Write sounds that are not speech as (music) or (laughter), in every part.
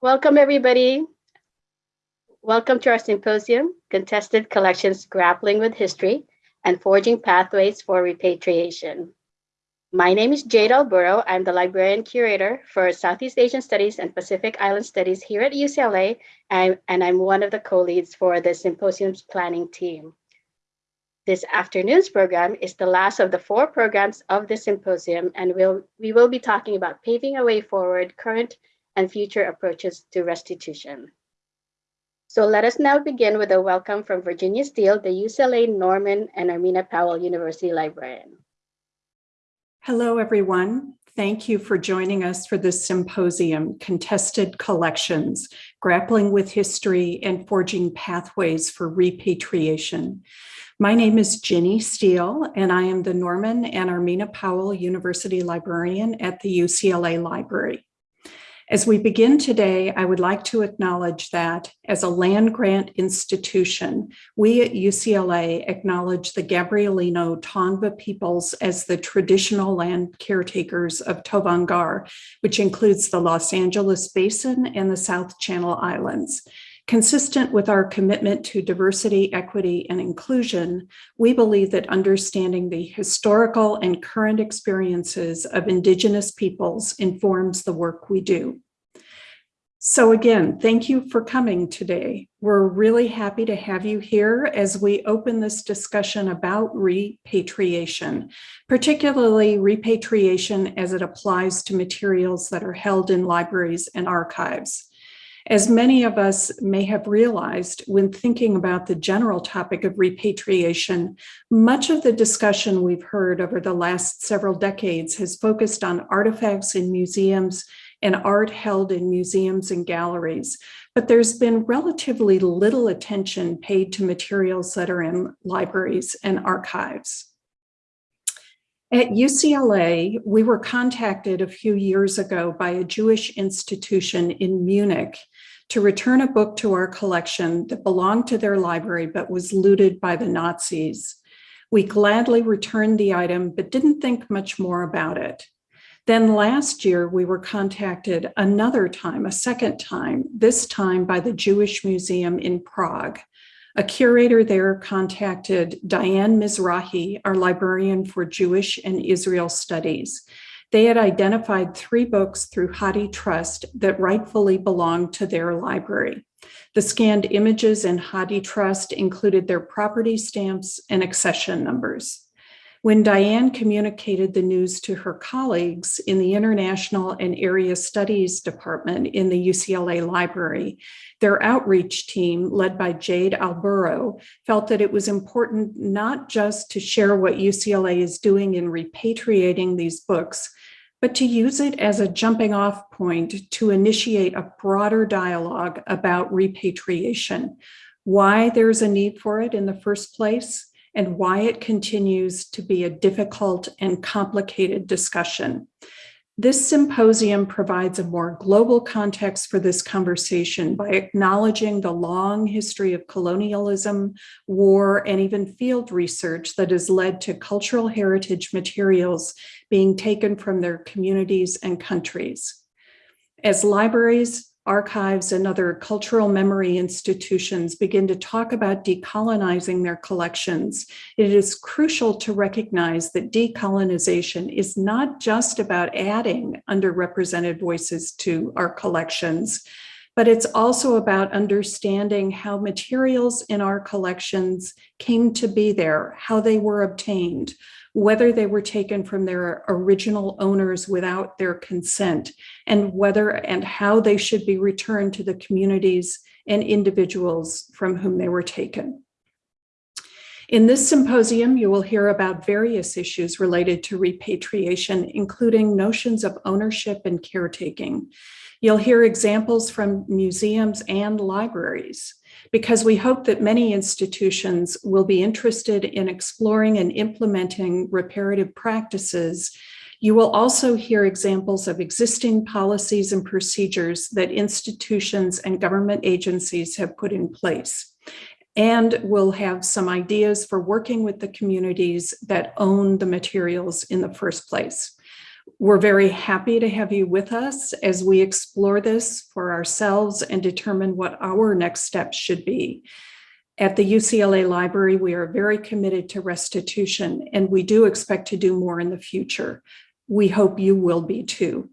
Welcome, everybody. Welcome to our symposium, Contested Collections Grappling with History and Forging Pathways for Repatriation. My name is Jade Alburo. I'm the librarian curator for Southeast Asian Studies and Pacific Island Studies here at UCLA, and, I'm one of the co-leads for the symposium's planning team. This afternoon's program is the last of the four programs of the symposium, and we'll, we will be talking about paving a way forward, current and future approaches to restitution. So let us now begin with a welcome from Virginia Steele, the UCLA Norman and Armena Powell University librarian. Hello, everyone. Thank you for joining us for this symposium, Contested Collections, Grappling with History and Forging Pathways for Repatriation. My name is Ginny Steele, and I am the Norman and Armena Powell University Librarian at the UCLA Library. As we begin today, I would like to acknowledge that as a land grant institution, we at UCLA acknowledge the Gabrielino Tongva peoples as the traditional land caretakers of Tovangar, which includes the Los Angeles Basin and the South Channel Islands. Consistent with our commitment to diversity, equity, and inclusion, we believe that understanding the historical and current experiences of Indigenous peoples informs the work we do. So again, thank you for coming today. We're really happy to have you here as we open this discussion about repatriation, particularly repatriation as it applies to materials that are held in libraries and archives. As many of us may have realized when thinking about the general topic of repatriation, much of the discussion we've heard over the last several decades has focused on artifacts in museums and art held in museums and galleries, but there's been relatively little attention paid to materials that are in libraries and archives. At UCLA, we were contacted a few years ago by a Jewish institution in Munich to return a book to our collection that belonged to their library but was looted by the Nazis. We gladly returned the item but didn't think much more about it. Then last year, we were contacted another time, a second time, this time by the Jewish Museum in Prague. A curator there contacted Diane Mizrahi, our librarian for Jewish and Israel Studies. They had identified three books through HathiTrust that rightfully belonged to their library. The scanned images in HathiTrust included their property stamps and accession numbers. When Diane communicated the news to her colleagues in the International and Area Studies Department in the UCLA Library, their outreach team, led by Jade Alburo, felt that it was important not just to share what UCLA is doing in repatriating these books, but to use it as a jumping off point to initiate a broader dialogue about repatriation, why there's a need for it in the first place, and why it continues to be a difficult and complicated discussion. This symposium provides a more global context for this conversation by acknowledging the long history of colonialism, war, and even field research that has led to cultural heritage materials being taken from their communities and countries. As libraries, archives and other cultural memory institutions begin to talk about decolonizing their collections, it is crucial to recognize that decolonization is not just about adding underrepresented voices to our collections, but it's also about understanding how materials in our collections came to be there, how they were obtained, whether they were taken from their original owners without their consent, and whether and how they should be returned to the communities and individuals from whom they were taken. In this symposium, you will hear about various issues related to repatriation, including notions of ownership and caretaking. You'll hear examples from museums and libraries because we hope that many institutions will be interested in exploring and implementing reparative practices. You will also hear examples of existing policies and procedures that institutions and government agencies have put in place. And we'll have some ideas for working with the communities that own the materials in the first place. We're very happy to have you with us as we explore this for ourselves and determine what our next steps should be. At the UCLA Library, we are very committed to restitution, and we do expect to do more in the future. We hope you will be too.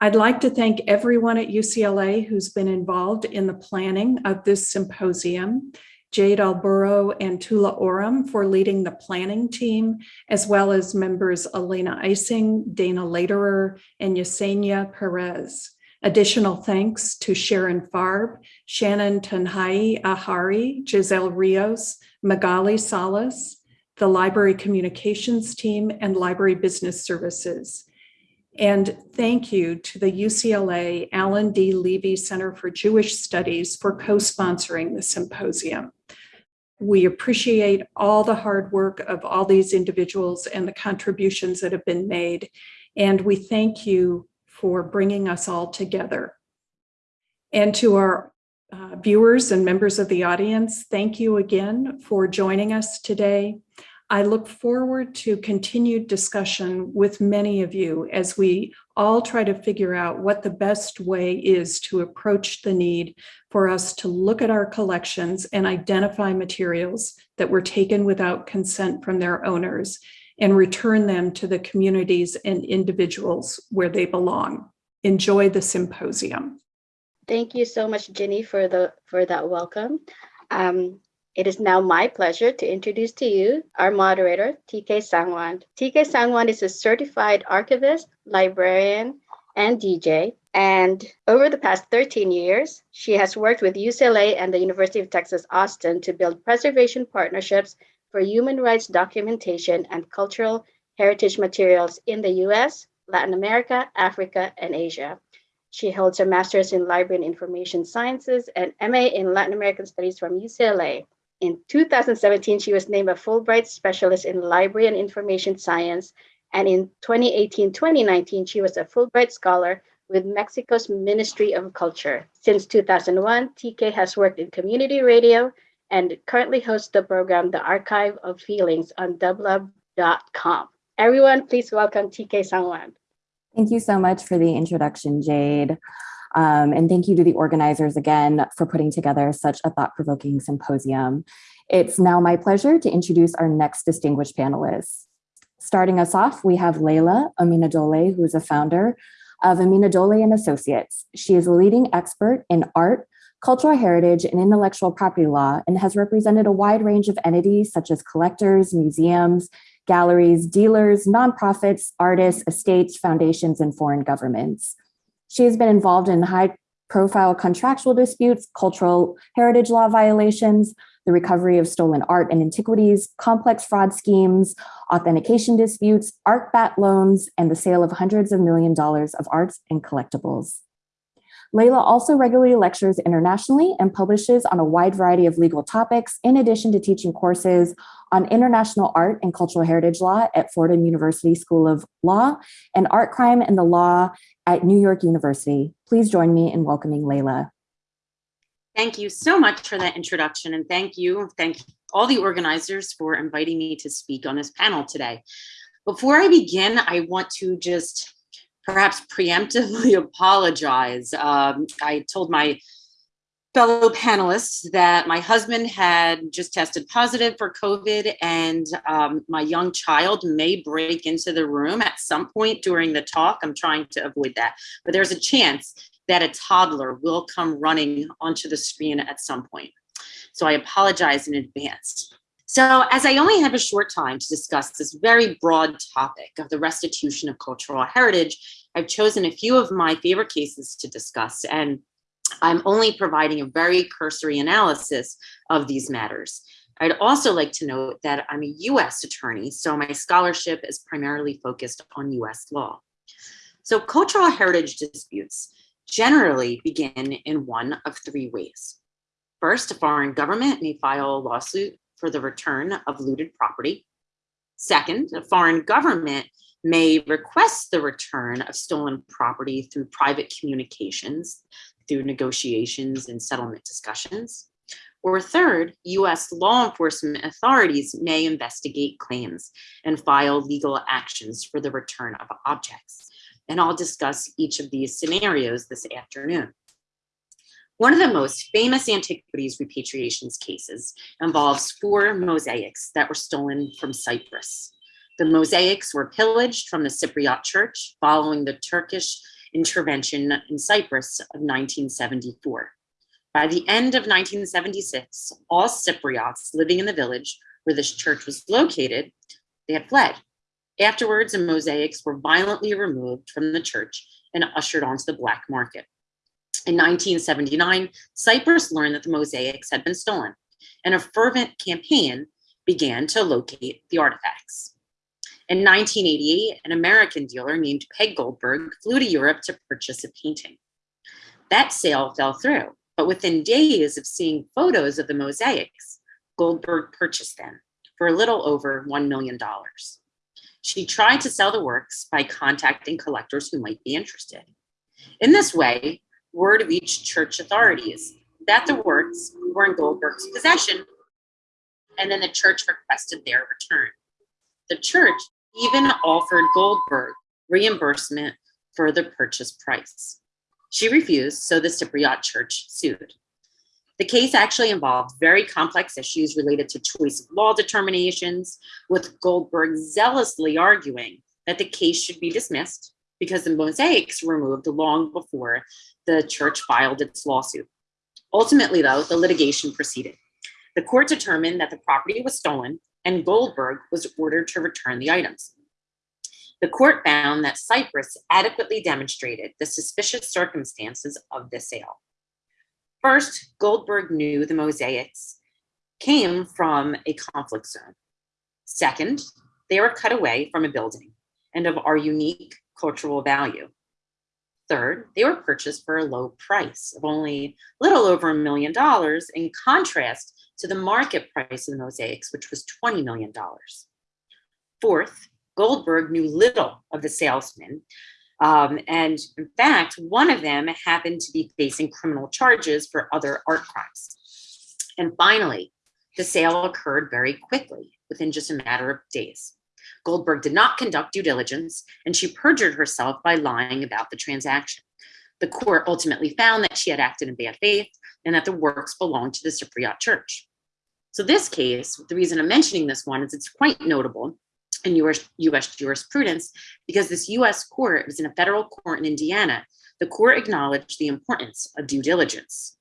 I'd like to thank everyone at UCLA who's been involved in the planning of this symposium, Jade Alburo and Tula Oram for leading the planning team, as well as members Elena Ising, Dana Lederer, and Yesenia Perez. Additional thanks to Sharon Farb, Shannon Tanhai Ahari, Giselle Rios, Magali Salas, the Library Communications Team, and Library Business Services. And thank you to the UCLA Alan D. Leve Center for Jewish Studies for co-sponsoring the symposium. We appreciate all the hard work of all these individuals and the contributions that have been made. And we thank you for bringing us all together. And to our uh, viewers and members of the audience, thank you again for joining us today. I look forward to continued discussion with many of you as we all try to figure out what the best way is to approach the need for us to look at our collections and identify materials that were taken without consent from their owners and return them to the communities and individuals where they belong. Enjoy the symposium. Thank you so much, Ginny, for the for that welcome. Um, it is now my pleasure to introduce to you our moderator, TK Sangwand. TK Sangwand is a certified archivist, librarian, and DJ. And over the past 13 years, she has worked with UCLA and the University of Texas Austin to build preservation partnerships for human rights documentation and cultural heritage materials in the US, Latin America, Africa, and Asia. She holds a master's in library and information sciences and MA in Latin American studies from UCLA. In 2017, she was named a Fulbright Specialist in Library and Information Science. And in 2018-2019, she was a Fulbright Scholar with Mexico's Ministry of Culture. Since 2001, TK has worked in community radio and currently hosts the program The Archive of Feelings on dublab.com. Everyone, please welcome TK Sangwand. Thank you so much for the introduction, Jade. Um, and thank you to the organizers again for putting together such a thought-provoking symposium. It's now my pleasure to introduce our next distinguished panelists. Starting us off, we have Leila Amineddoleh, who is a founder of Amineddoleh and Associates. She is a leading expert in art, cultural heritage, and intellectual property law, and has represented a wide range of entities such as collectors, museums, galleries, dealers, nonprofits, artists, estates, foundations, and foreign governments. She has been involved in high profile contractual disputes, cultural heritage law violations, the recovery of stolen art and antiquities, complex fraud schemes, authentication disputes, art bat loans, and the sale of hundreds of million dollars of arts and collectibles. Leila also regularly lectures internationally and publishes on a wide variety of legal topics, in addition to teaching courses on international art and cultural heritage law at Fordham University School of Law and art crime and the law at New York University. Please join me in welcoming Leila. Thank you so much for that introduction and thank you. Thank all the organizers for inviting me to speak on this panel today. Before I begin, I want to just perhaps preemptively (laughs) apologize. Um, I told my fellow panelists that my husband had just tested positive for COVID and um, my young child may break into the room at some point during the talk. I'm trying to avoid that, but there's a chance that a toddler will come running onto the screen at some point. So I apologize in advance. So as I only have a short time to discuss this very broad topic of the restitution of cultural heritage, I've chosen a few of my favorite cases to discuss, and I'm only providing a very cursory analysis of these matters. I'd also like to note that I'm a US attorney, so my scholarship is primarily focused on US law. So cultural heritage disputes generally begin in one of three ways. First, a foreign government may file a lawsuit for the return of looted property. Second, a foreign government may request the return of stolen property through private communications, through negotiations and settlement discussions. Or third, US law enforcement authorities may investigate claims and file legal actions for the return of objects. And I'll discuss each of these scenarios this afternoon. One of the most famous antiquities repatriations cases involves four mosaics that were stolen from Cyprus. The mosaics were pillaged from the Cypriot church following the Turkish intervention in Cyprus of 1974. By the end of 1976, all Cypriots living in the village where this church was located, they had fled. Afterwards, the mosaics were violently removed from the church and ushered onto the black market. In 1979, Cyprus learned that the mosaics had been stolen, and a fervent campaign began to locate the artifacts. In 1988, an American dealer named Peg Goldberg flew to Europe to purchase a painting. That sale fell through, but within days of seeing photos of the mosaics, Goldberg purchased them for a little over $1 million. She tried to sell the works by contacting collectors who might be interested. In this way, word reached church authorities that the works were in Goldberg's possession, and then the church requested their return. The church even offered Goldberg reimbursement for the purchase price. She refused, so the Cypriot church sued. The case actually involved very complex issues related to choice of law determinations, with Goldberg zealously arguing that the case should be dismissed because the mosaics were removed long before the church filed its lawsuit. Ultimately, though, the litigation proceeded. The court determined that the property was stolen and Goldberg was ordered to return the items. The court found that Cyprus adequately demonstrated the suspicious circumstances of the sale. First, Goldberg knew the mosaics came from a conflict zone. Second, they were cut away from a building and of our unique cultural value. Third, they were purchased for a low price of only a little over a million dollars in contrast to the market price of the mosaics, which was $20 million. Fourth, Goldberg knew little of the salesman. Um, and in fact, one of them happened to be facing criminal charges for other art crimes. And finally, the sale occurred very quickly, within just a matter of days. Goldberg did not conduct due diligence, and she perjured herself by lying about the transaction. The court ultimately found that she had acted in bad faith and that the works belonged to the Cypriot church. So this case, the reason I'm mentioning this one is it's quite notable in US, US jurisprudence because this US court was in a federal court in Indiana. The court acknowledged the importance of due diligence.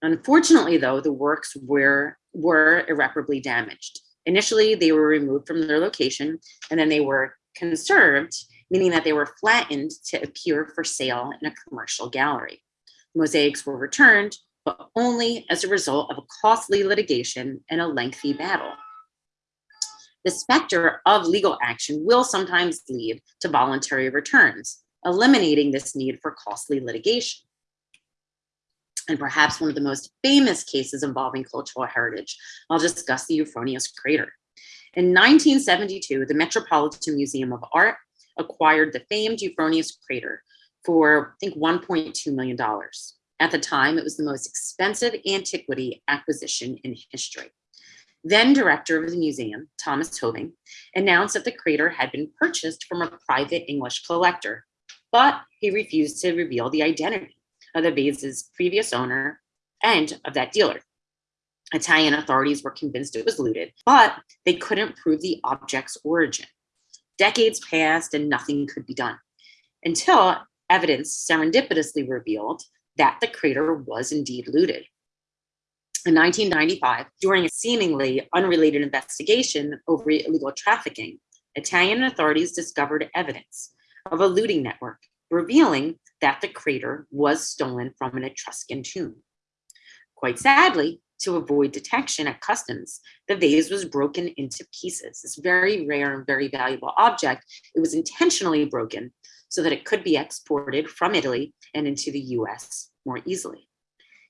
Unfortunately, though, the works were, were irreparably damaged. Initially, they were removed from their location and then they were conserved, meaning that they were flattened to appear for sale in a commercial gallery. Mosaics were returned, but only as a result of a costly litigation and a lengthy battle. The specter of legal action will sometimes lead to voluntary returns, eliminating this need for costly litigation. And perhaps one of the most famous cases involving cultural heritage, I'll discuss the Euphronios crater. In 1972, the Metropolitan Museum of Art acquired the famed Euphronios crater for, I think, $1.2 million. At the time, it was the most expensive antiquity acquisition in history. Then director of the museum, Thomas Hoving, announced that the crater had been purchased from a private English collector, but he refused to reveal the identity of the vase's previous owner and of that dealer. Italian authorities were convinced it was looted, but they couldn't prove the object's origin. Decades passed and nothing could be done until evidence serendipitously revealed that the crater was indeed looted. In 1995, during a seemingly unrelated investigation over illegal trafficking, Italian authorities discovered evidence of a looting network, revealing that the crater was stolen from an Etruscan tomb. Quite sadly, to avoid detection at customs, the vase was broken into pieces. This very rare and very valuable object, it was intentionally broken so that it could be exported from Italy and into the US more easily.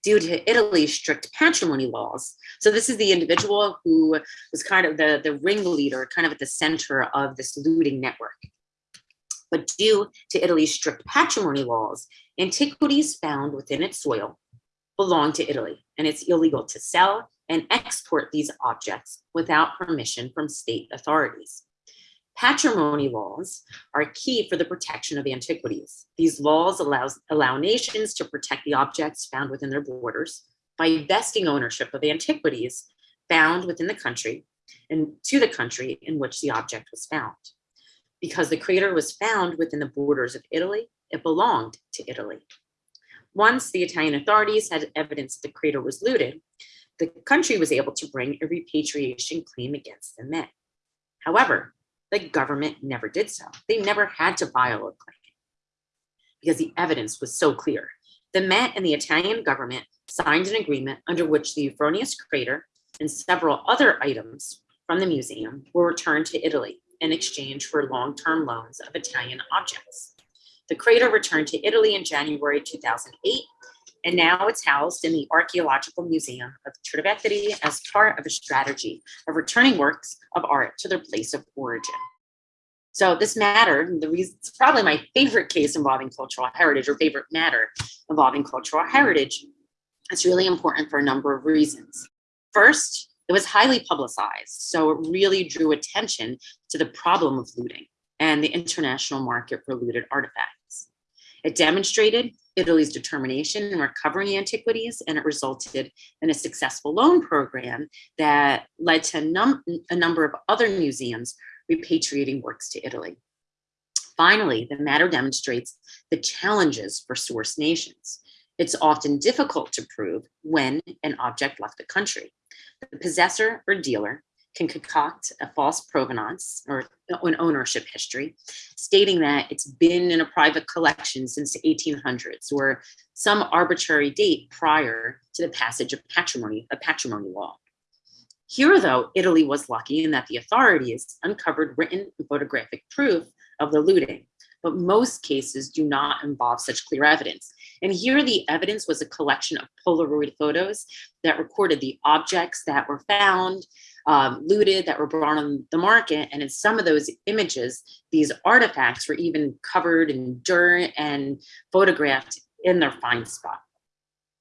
Due to Italy's strict patrimony laws, so this is the individual who was kind of the, the ringleader, kind of at the center of this looting network. But due to Italy's strict patrimony laws, antiquities found within its soil belong to Italy, and it's illegal to sell and export these objects without permission from state authorities. Patrimony laws are key for the protection of antiquities. These laws allows, allow nations to protect the objects found within their borders by vesting ownership of antiquities found within the country and to the country in which the object was found. Because the crater was found within the borders of Italy, it belonged to Italy. Once the Italian authorities had evidence that the crater was looted, the country was able to bring a repatriation claim against the Met. However, the government never did so. They never had to file a claim because the evidence was so clear. The Met and the Italian government signed an agreement under which the Euphronios crater and several other items from the museum were returned to Italy in exchange for long-term loans of Italian objects. The crater returned to Italy in January 2008, and now it's housed in the Archaeological Museum of Trivecchia as part of a strategy of returning works of art to their place of origin. So this matter, the reason, it's probably my favorite case involving cultural heritage or favorite matter involving cultural heritage. It's really important for a number of reasons. First, it was highly publicized, so it really drew attention to the problem of looting and the international market for looted artifacts. It demonstrated Italy's determination in recovering antiquities, and it resulted in a successful loan program that led to num a number of other museums repatriating works to Italy. Finally, the matter demonstrates the challenges for source nations. It's often difficult to prove when an object left the country. The possessor or dealer can concoct a false provenance or an ownership history, stating that it's been in a private collection since the 1800s or some arbitrary date prior to the passage of patrimony, a patrimony law. Here, though, Italy was lucky in that the authorities uncovered written and photographic proof of the looting, but most cases do not involve such clear evidence. And here the evidence was a collection of Polaroid photos that recorded the objects that were found, um, looted, that were brought on the market. And in some of those images, these artifacts were even covered in dirt and photographed in their find spot.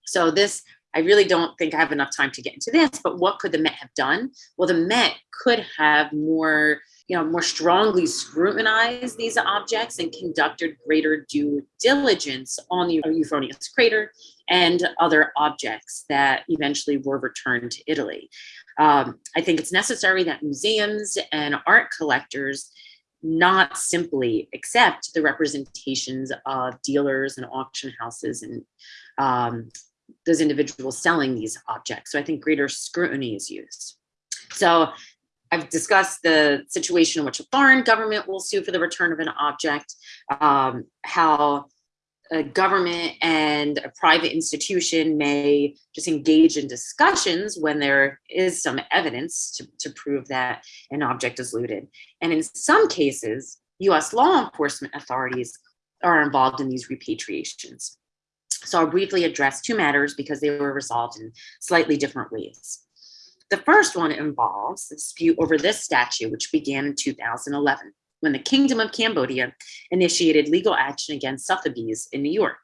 So this I really don't think I have enough time to get into this, but what could the Met have done? Well, the Met could have more, you know, more strongly scrutinized these objects and conducted greater due diligence on the Euphronios crater and other objects that eventually were returned to Italy. Um, I think it's necessary that museums and art collectors not simply accept the representations of dealers and auction houses and um, those individuals selling these objects. So I think greater scrutiny is used. So I've discussed the situation in which a foreign government will sue for the return of an object, um, how a government and a private institution may just engage in discussions when there is some evidence to, to prove that an object is looted. And in some cases, US law enforcement authorities are involved in these repatriations. So I'll briefly address two matters because they were resolved in slightly different ways. The first one involves the dispute over this statue, which began in 2011, when the Kingdom of Cambodia initiated legal action against Sotheby's in New York.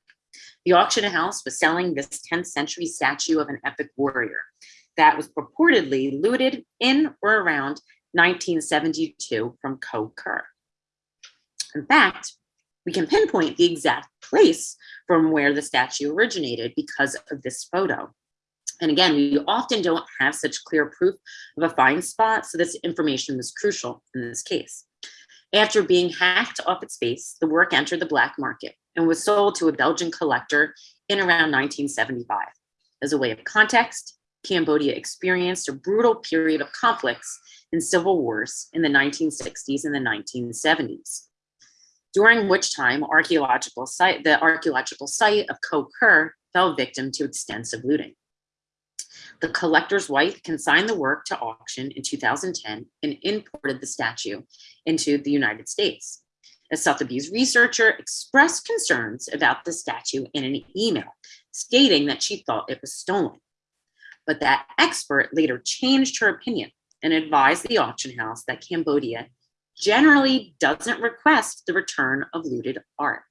The auction house was selling this 10th century statue of an epic warrior that was purportedly looted in or around 1972 from Koh Ker. In fact, we can pinpoint the exact place from where the statue originated because of this photo. And again, we often don't have such clear proof of a find spot, so this information was crucial in this case. After being hacked off its base, the work entered the black market and was sold to a Belgian collector in around 1975. As a way of context, Cambodia experienced a brutal period of conflicts and civil wars in the 1960s and the 1970s during which time archaeological site, the archaeological site of Koh Ker fell victim to extensive looting. The collector's wife consigned the work to auction in 2010 and imported the statue into the United States. A Sotheby's researcher expressed concerns about the statue in an email, stating that she thought it was stolen. But that expert later changed her opinion and advised the auction house that Cambodia generally doesn't request the return of looted art.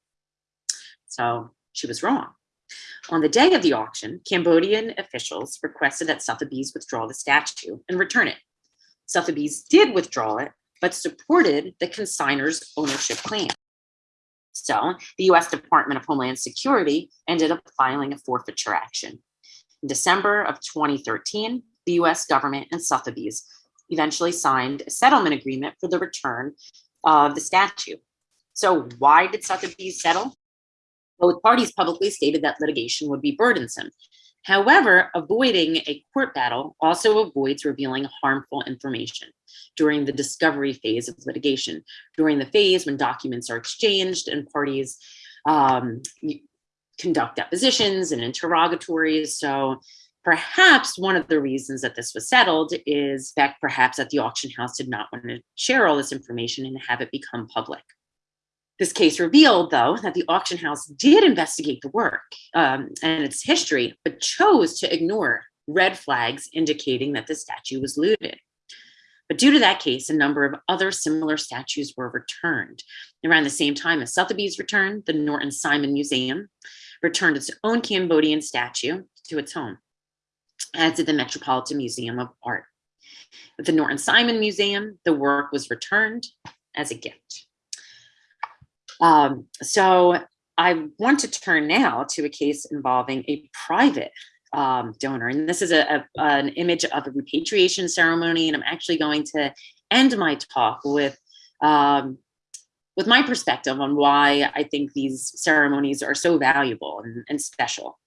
So she was wrong. On the day of the auction, Cambodian officials requested that Sotheby's withdraw the statue and return it. Sotheby's did withdraw it, but supported the consignor's ownership claim. So the US Department of Homeland Security ended up filing a forfeiture action. In December of 2013, the US government and Sotheby's eventually signed a settlement agreement for the return of the statue. So why did Sotheby's settle? Both parties publicly stated that litigation would be burdensome. However, avoiding a court battle also avoids revealing harmful information during the discovery phase of litigation, during the phase when documents are exchanged and parties um, conduct depositions and interrogatories. So perhaps one of the reasons that this was settled is that perhaps that the auction house did not want to share all this information and have it become public. This case revealed, though, that the auction house did investigate the work um, and its history, but chose to ignore red flags indicating that the statue was looted. But due to that case, a number of other similar statues were returned. Around the same time as Sotheby's returned, the Norton Simon Museum returned its own Cambodian statue to its home, as did the Metropolitan Museum of Art. At the Norton Simon Museum, the work was returned as a gift. Um, so I want to turn now to a case involving a private um, donor. And this is a, a, an image of a repatriation ceremony. And I'm actually going to end my talk with um, with my perspective on why I think these ceremonies are so valuable and, and special.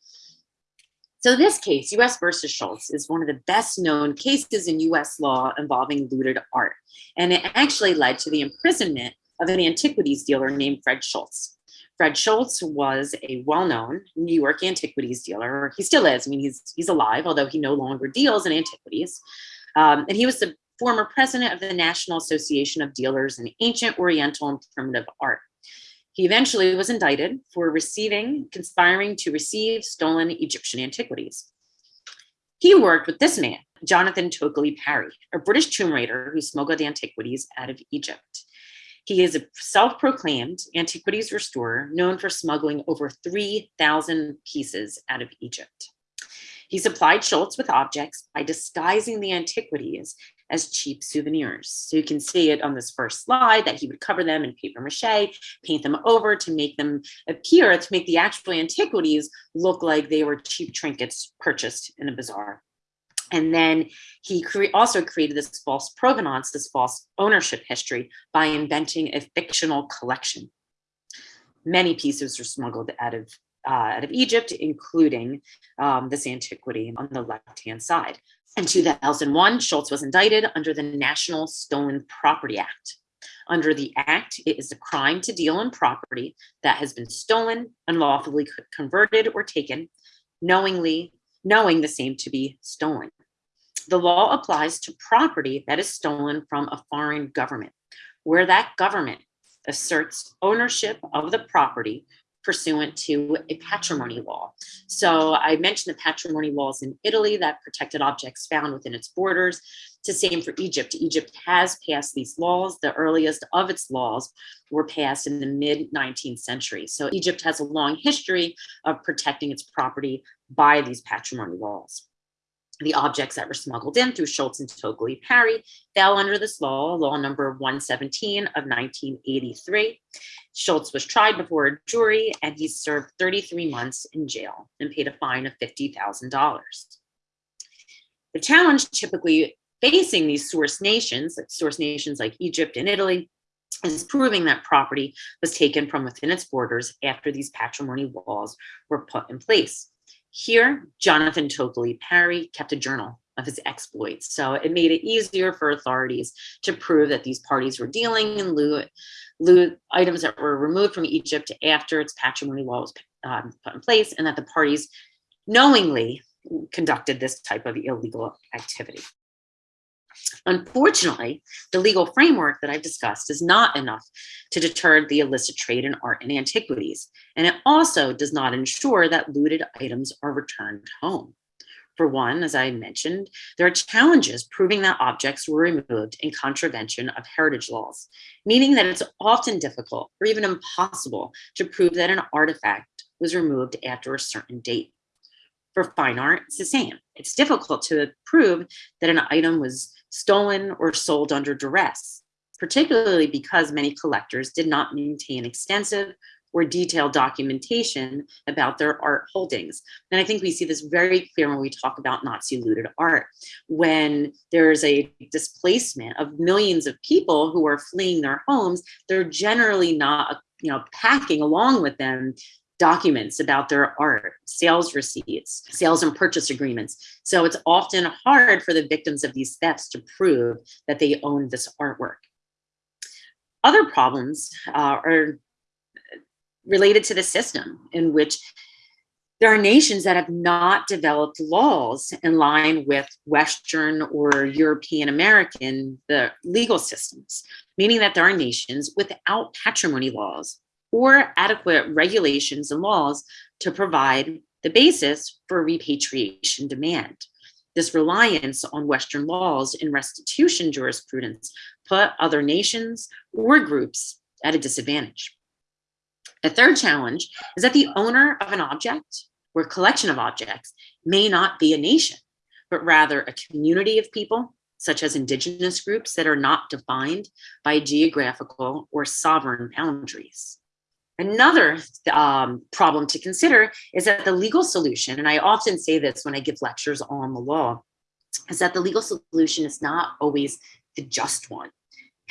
So this case, US versus Schultz, is one of the best known cases in US law involving looted art. And it actually led to the imprisonment of an antiquities dealer named Fred Schultz. Fred Schultz was a well-known New York antiquities dealer. He still is. I mean, he's he's alive, although he no longer deals in antiquities. Um, and he was the former president of the National Association of Dealers in Ancient, Oriental, and Primitive Art. He eventually was indicted for receiving, conspiring to receive stolen Egyptian antiquities. He worked with this man, Jonathan Tokeley-Parry, a British tomb raider who smuggled antiquities out of Egypt. He is a self-proclaimed antiquities restorer known for smuggling over 3,000 pieces out of Egypt. He supplied Schultz with objects by disguising the antiquities as cheap souvenirs. So you can see it on this first slide that he would cover them in paper mache, paint them over to make them appear, to make the actual antiquities look like they were cheap trinkets purchased in a bazaar. And then he cre also created this false provenance, this false ownership history by inventing a fictional collection. Many pieces were smuggled out of, uh, out of Egypt, including um, this antiquity on the left-hand side. In 2001, Schultz was indicted under the National Stolen Property Act. Under the act, it is a crime to deal in property that has been stolen, unlawfully converted or taken, knowingly knowing the same to be stolen the law applies to property that is stolen from a foreign government, where that government asserts ownership of the property pursuant to a patrimony law. So I mentioned the patrimony laws in Italy that protected objects found within its borders. It's the same for Egypt. Egypt has passed these laws. The earliest of its laws were passed in the mid 19th century. So Egypt has a long history of protecting its property by these patrimony laws the objects that were smuggled in through Schultz and Tokeley-Parry fell under this law, law number 117 of 1983. Schultz was tried before a jury and he served 33 months in jail and paid a fine of $50,000. The challenge typically facing these source nations, like source nations like Egypt and Italy, is proving that property was taken from within its borders after these patrimony laws were put in place. Here, Jonathan Tokeley-Parry kept a journal of his exploits. So it made it easier for authorities to prove that these parties were dealing in loot, loot items that were removed from Egypt after its patrimony law was um, put in place and that the parties knowingly conducted this type of illegal activity. Unfortunately, the legal framework that I've discussed is not enough to deter the illicit trade in art and antiquities, and it also does not ensure that looted items are returned home. For one, as I mentioned, there are challenges proving that objects were removed in contravention of heritage laws, meaning that it's often difficult or even impossible to prove that an artifact was removed after a certain date. For fine art, it's the same. It's difficult to prove that an item was stolen or sold under duress, particularly because many collectors did not maintain extensive or detailed documentation about their art holdings. And I think we see this very clear when we talk about Nazi looted art, when there's a displacement of millions of people who are fleeing their homes, they're generally not, you know, packing along with them documents about their art, sales receipts, sales and purchase agreements. So it's often hard for the victims of these thefts to prove that they own this artwork. Other problems uh, are related to the system in which there are nations that have not developed laws in line with Western or European American the legal systems, meaning that there are nations without patrimony laws or adequate regulations and laws to provide the basis for repatriation demand. This reliance on Western laws and restitution jurisprudence put other nations or groups at a disadvantage. A third challenge is that the owner of an object or collection of objects may not be a nation, but rather a community of people, such as indigenous groups that are not defined by geographical or sovereign boundaries. Another um, problem to consider is that the legal solution, and I often say this when I give lectures on the law, is that the legal solution is not always the just one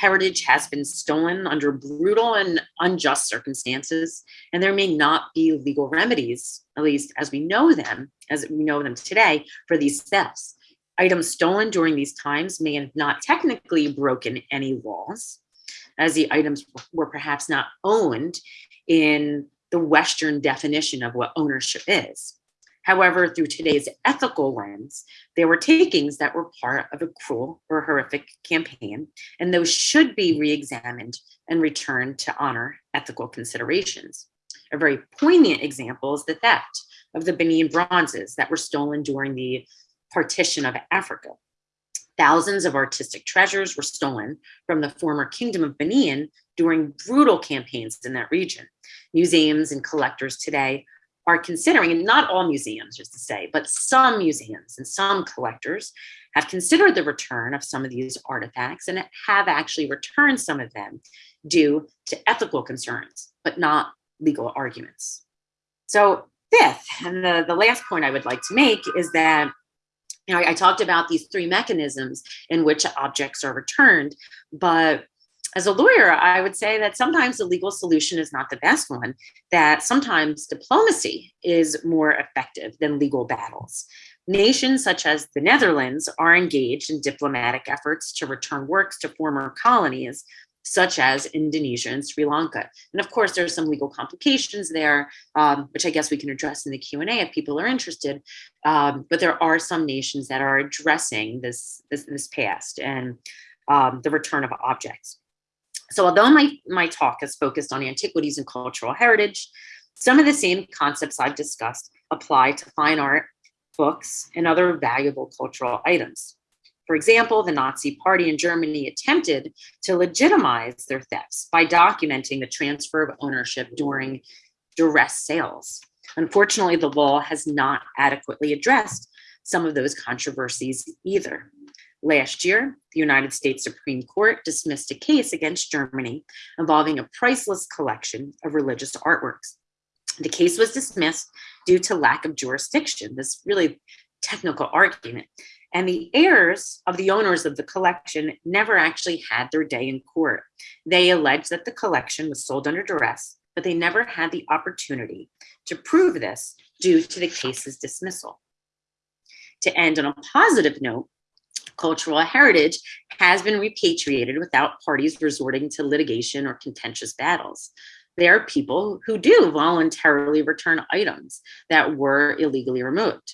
heritage has been stolen under brutal and unjust circumstances, and there may not be legal remedies, at least as we know them, as we know them today, for these thefts. Items stolen during these times may have not technically broken any laws, as the items were perhaps not owned in the Western definition of what ownership is. However, through today's ethical lens, there were takings that were part of a cruel or horrific campaign, and those should be re-examined and returned to honor ethical considerations. A very poignant example is the theft of the Benin bronzes that were stolen during the partition of Africa. Thousands of artistic treasures were stolen from the former kingdom of Benin during brutal campaigns in that region. Museums and collectors today are considering, and not all museums, just to say, but some museums and some collectors have considered the return of some of these artifacts and have actually returned some of them due to ethical concerns, but not legal arguments. So fifth, and the, the last point I would like to make is that you know, I, I talked about these three mechanisms in which objects are returned, but as a lawyer, I would say that sometimes the legal solution is not the best one, that sometimes diplomacy is more effective than legal battles. Nations such as the Netherlands are engaged in diplomatic efforts to return works to former colonies, such as Indonesia and Sri Lanka. And of course, there's some legal complications there, um, which I guess we can address in the Q&A if people are interested. Um, but there are some nations that are addressing this, this, this past and um, the return of objects. So although my, my talk is focused on antiquities and cultural heritage, some of the same concepts I've discussed apply to fine art, books, and other valuable cultural items. For example, the Nazi party in Germany attempted to legitimize their thefts by documenting the transfer of ownership during duress sales. Unfortunately, the law has not adequately addressed some of those controversies either. Last year, the United States Supreme Court dismissed a case against Germany involving a priceless collection of religious artworks. The case was dismissed due to lack of jurisdiction, this really technical argument. And the heirs of the owners of the collection never actually had their day in court. They alleged that the collection was sold under duress, but they never had the opportunity to prove this due to the case's dismissal. To end on a positive note, cultural heritage has been repatriated without parties resorting to litigation or contentious battles. There are people who do voluntarily return items that were illegally removed.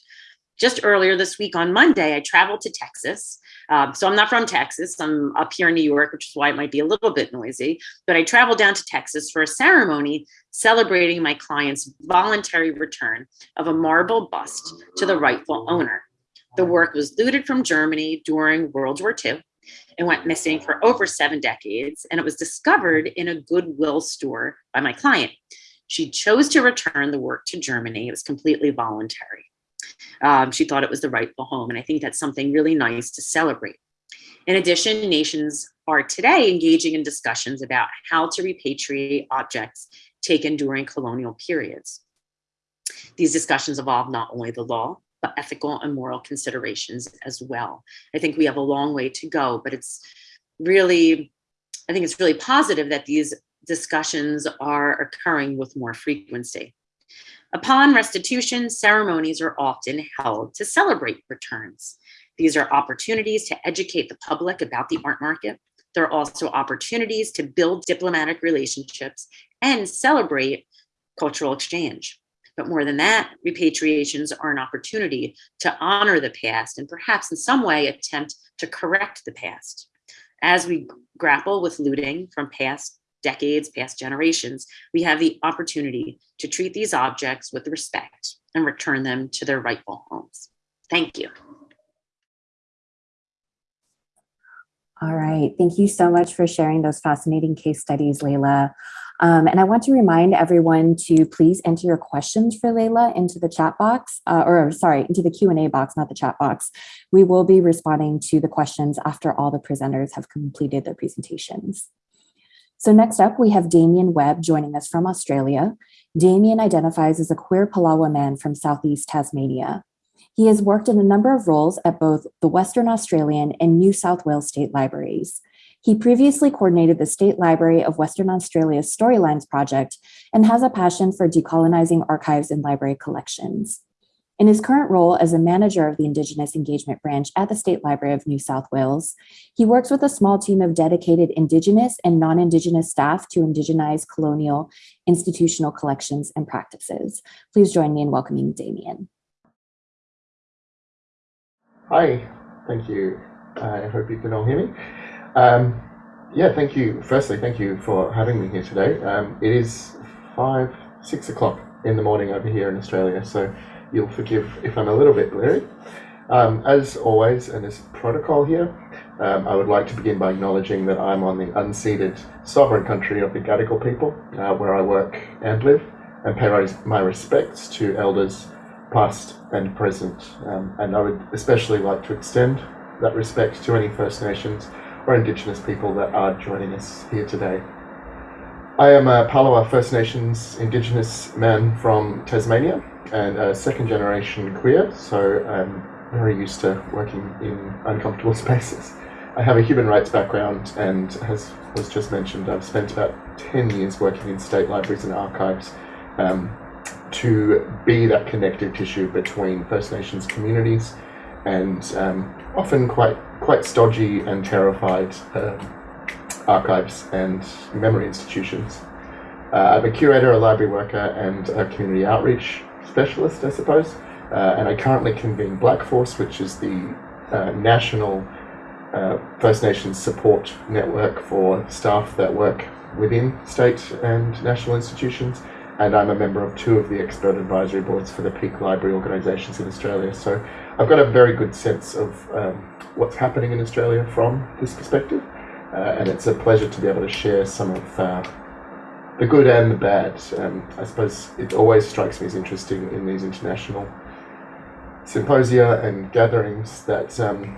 Just earlier this week on Monday, I traveled to Texas. Um, so I'm not from Texas, I'm up here in New York, which is why it might be a little bit noisy, but I traveled down to Texas for a ceremony celebrating my client's voluntary return of a marble bust to the rightful owner. The work was looted from Germany during World War II and went missing for over seven decades. And it was discovered in a Goodwill store by my client. She chose to return the work to Germany. It was completely voluntary. Um, she thought it was the rightful home. And I think that's something really nice to celebrate. In addition, nations are today engaging in discussions about how to repatriate objects taken during colonial periods. These discussions involve not only the law, but ethical and moral considerations as well. I think we have a long way to go, but it's really, I think it's really positive that these discussions are occurring with more frequency. Upon restitution, ceremonies are often held to celebrate returns. These are opportunities to educate the public about the art market. There are also opportunities to build diplomatic relationships and celebrate cultural exchange. But more than that, repatriations are an opportunity to honor the past and perhaps in some way attempt to correct the past. As we grapple with looting from past decades, past generations, we have the opportunity to treat these objects with respect and return them to their rightful homes. Thank you. All right, thank you so much for sharing those fascinating case studies, Leila. Um, and I want to remind everyone to please enter your questions for Leila into the chat box, uh, or sorry, into the Q&A box, not the chat box. We will be responding to the questions after all the presenters have completed their presentations. So next up, we have Damien Webb joining us from Australia. Damien identifies as a queer Palawa man from Southeast Tasmania. He has worked in a number of roles at both the Western Australian and New South Wales state libraries. He previously coordinated the State Library of Western Australia's Storylines project and has a passion for decolonizing archives and library collections. In his current role as a manager of the Indigenous Engagement Branch at the State Library of New South Wales, he works with a small team of dedicated Indigenous and non-Indigenous staff to indigenize colonial institutional collections and practices. Please join me in welcoming Damien. Hi, thank you. I hope you can all hear me. Um, yeah, thank you. Firstly, thank you for having me here today. Um, it is five, six o'clock in the morning over here in Australia, so you'll forgive if I'm a little bit blurry. Um, as always, and as protocol here, um, I would like to begin by acknowledging that I'm on the unceded sovereign country of the Gadigal people, uh, where I work and live, and pay my respects to elders past and present. Um, and I would especially like to extend that respect to any First Nations or Indigenous people that are joining us here today. I am a Palawa First Nations Indigenous man from Tasmania and a second generation queer, so I'm very used to working in uncomfortable (laughs) spaces. I have a human rights background and as was just mentioned, I've spent about 10 years working in state libraries and archives um, to be that connective tissue between First Nations communities and um, often quite quite stodgy and terrified uh, archives and memory institutions. Uh, I'm a curator, a library worker, and a community outreach specialist, I suppose. Uh, and I currently convene Black Force, which is the uh, national First Nations support network for staff that work within state and national institutions and I'm a member of two of the expert advisory boards for the peak library organisations in Australia. So I've got a very good sense of um, what's happening in Australia from this perspective, uh, and it's a pleasure to be able to share some of uh, the good and the bad. Um, I suppose it always strikes me as interesting in these international symposia and gatherings that um,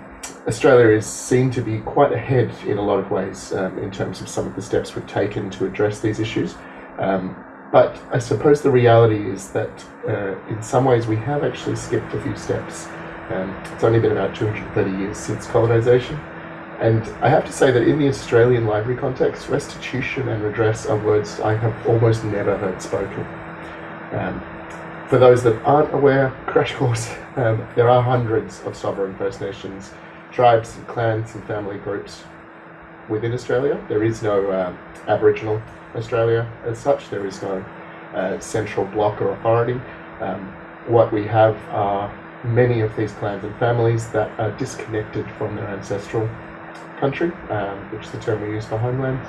Australia is seen to be quite ahead in a lot of ways um, in terms of some of the steps we've taken to address these issues. Um, but I suppose the reality is that uh, in some ways we have actually skipped a few steps. Um, it's only been about 230 years since colonisation. And I have to say that in the Australian library context, restitution and redress are words I have almost never heard spoken. Um, for those that aren't aware, crash course, (laughs) um, there are hundreds of sovereign First Nations tribes and clans and family groups within Australia. There is no uh, Aboriginal Australia as such. There is no uh, central block or authority. Um, what we have are many of these clans and families that are disconnected from their ancestral country, um, which is the term we use for homeland.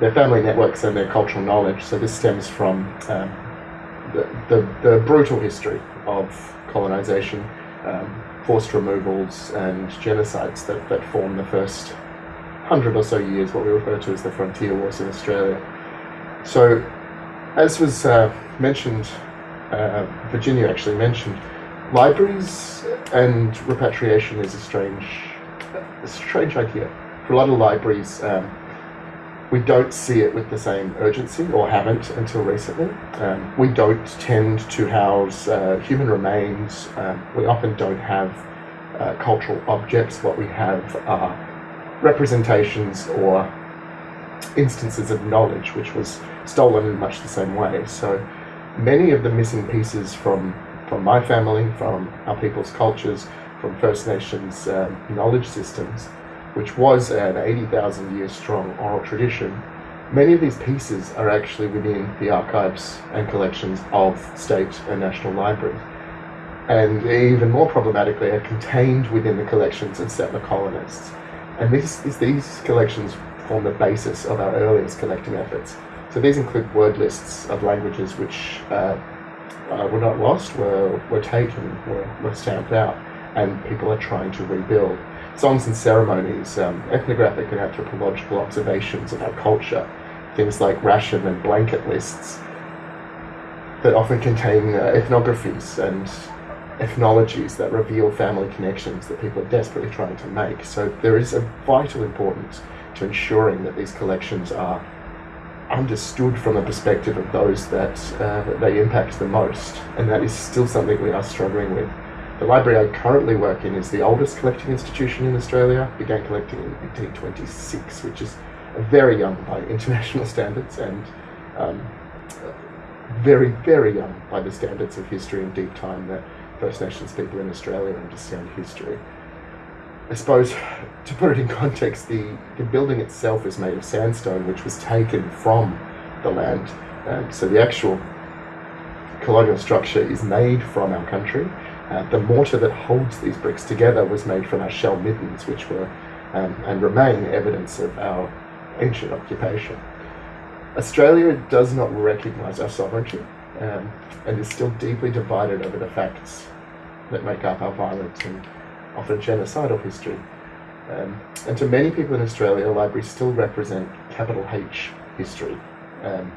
Their family networks and their cultural knowledge. So this stems from um, the, the, the, brutal history of colonisation, um, forced removals and genocides that, that form the first hundred or so years, what we refer to as the frontier wars in Australia. So as was uh, mentioned, uh, Virginia actually mentioned, libraries and repatriation is a strange, a strange idea. For a lot of libraries, um, we don't see it with the same urgency, or haven't until recently. Um, we don't tend to house uh, human remains. Um, we often don't have uh, cultural objects. What we have are representations or instances of knowledge, which was stolen in much the same way. So many of the missing pieces from from my family, from our people's cultures, from First Nations um, knowledge systems, which was an 80,000 year strong oral tradition, many of these pieces are actually within the archives and collections of state and national libraries. And even more problematically, are contained within the collections of settler colonists. And these, these collections form the basis of our earliest collecting efforts. So these include word lists of languages which uh, uh, were not lost, were, were taken, were, were stamped out, and people are trying to rebuild. Songs and ceremonies, um, ethnographic and anthropological observations of our culture, things like ration and blanket lists that often contain uh, ethnographies and ethnologies that reveal family connections that people are desperately trying to make. So there is a vital importance to ensuring that these collections are understood from a perspective of those that, uh, that they impact the most, and that is still something we are struggling with. The library I currently work in is the oldest collecting institution in Australia, began collecting in 1826, which is very young by (laughs) international standards and um, very, very young by the standards of history and deep time that First Nations people in Australia and just understand history. I suppose, to put it in context, the, the building itself is made of sandstone, which was taken from the land. Um, so the actual colonial structure is made from our country. Uh, the mortar that holds these bricks together was made from our shell middens, which were um, and remain evidence of our ancient occupation. Australia does not recognise our sovereignty um, and is still deeply divided over the facts that make up our violent and often genocidal history. Um, and to many people in Australia, libraries still represent capital H history. Um,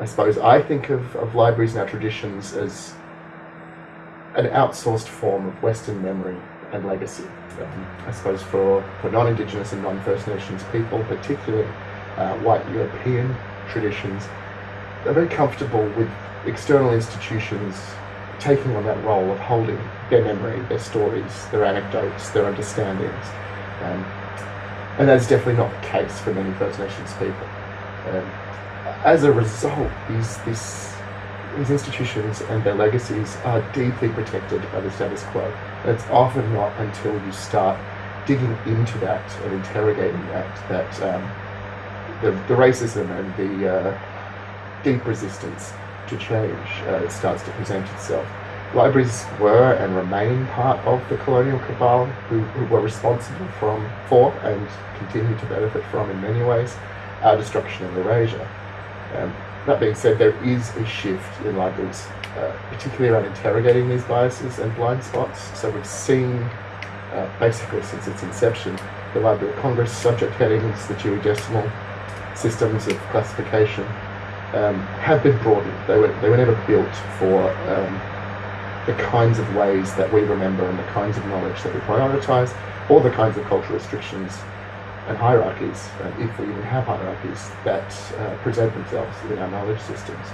I suppose I think of, of libraries and our traditions as an outsourced form of Western memory and legacy. Um, I suppose for, for non-Indigenous and non-First Nations people, particularly uh, white European traditions, they're very comfortable with external institutions taking on that role of holding their memory, their stories, their anecdotes, their understandings. Um, and that's definitely not the case for many First Nations people. Um, as a result, these, these, these institutions and their legacies are deeply protected by the status quo. And it's often not until you start digging into that and interrogating that that um, the, the racism and the uh, deep resistance to change uh, starts to present itself. Libraries were and remain part of the colonial cabal who, who were responsible from, for and continue to benefit from in many ways our destruction of Eurasia. Um, that being said, there is a shift in libraries, uh, particularly around interrogating these biases and blind spots. So we've seen, uh, basically since its inception, the Library of Congress subject headings, the Dewey Decimal systems of classification um, have been broadened. They were, they were never built for um, the kinds of ways that we remember and the kinds of knowledge that we prioritize, or the kinds of cultural restrictions and hierarchies, uh, if we even have hierarchies, that uh, present themselves in our knowledge systems.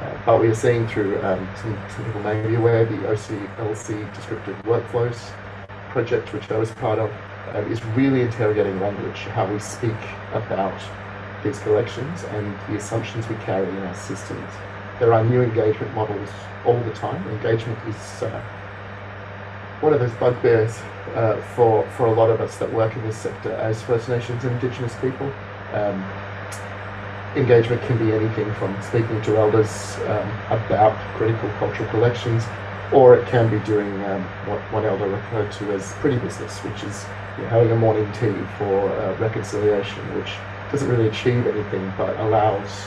Uh, but we are seeing through, um, some, some, people may be aware, the OCLC Descriptive Workflows project, which I was part of, uh, is really interrogating language, how we speak about these collections and the assumptions we carry in our systems. There are new engagement models all the time. Engagement is uh, one of those bugbears uh, for, for a lot of us that work in this sector as First Nations and Indigenous people. Um, engagement can be anything from speaking to elders um, about critical cultural collections, or it can be doing um, what one elder referred to as pretty business, which is you know, having a morning tea for uh, reconciliation, which doesn't really achieve anything but allows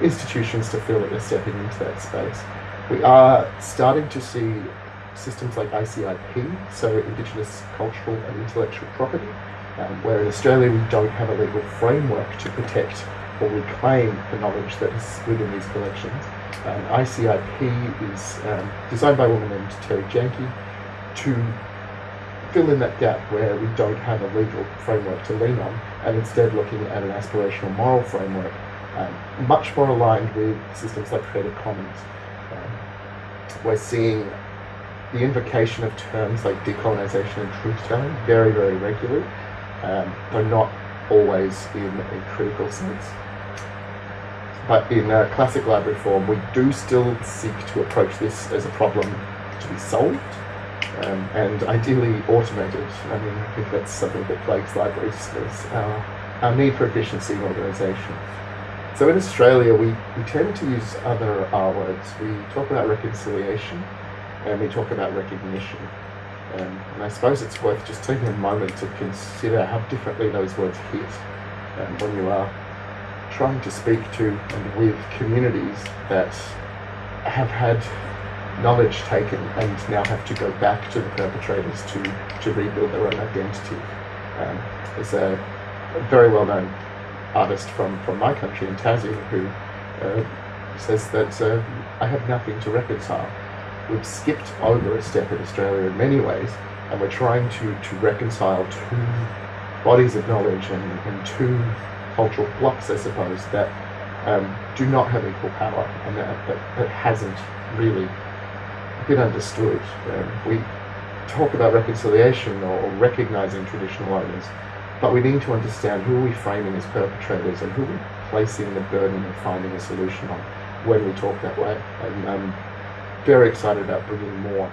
institutions to feel that they're stepping into that space. We are starting to see systems like ICIP, so Indigenous Cultural and Intellectual Property, um, where in Australia we don't have a legal framework to protect or reclaim the knowledge that is within these collections. Um, ICIP is um, designed by a woman named Terri Janke to fill in that gap where we don't have a legal framework to lean on and instead looking at an aspirational moral framework um, much more aligned with systems like Creative Commons. Um, we're seeing the invocation of terms like decolonization and truth telling very, very regularly, um, though not always in a critical sense. But in uh, classic library form, we do still seek to approach this as a problem to be solved um, and ideally automated. I mean, I think that's something that plagues libraries is our, our need for efficiency and organisation. So in Australia, we, we tend to use other R words. We talk about reconciliation and we talk about recognition. Um, and I suppose it's worth just taking a moment to consider how differently those words hit um, when you are trying to speak to and with communities that have had knowledge taken and now have to go back to the perpetrators to, to rebuild their own identity. Um, there's a, a very well known artist from, from my country in Tassie who uh, says that uh, I have nothing to reconcile. We've skipped over a step in Australia in many ways, and we're trying to, to reconcile two bodies of knowledge and, and two cultural blocks, I suppose, that um, do not have equal power and that, that, that hasn't really been understood. Um, we talk about reconciliation or, or recognizing traditional owners, but we need to understand who are we framing as perpetrators and who are we placing the burden of finding a solution on when we talk that way. And I'm very excited about bringing more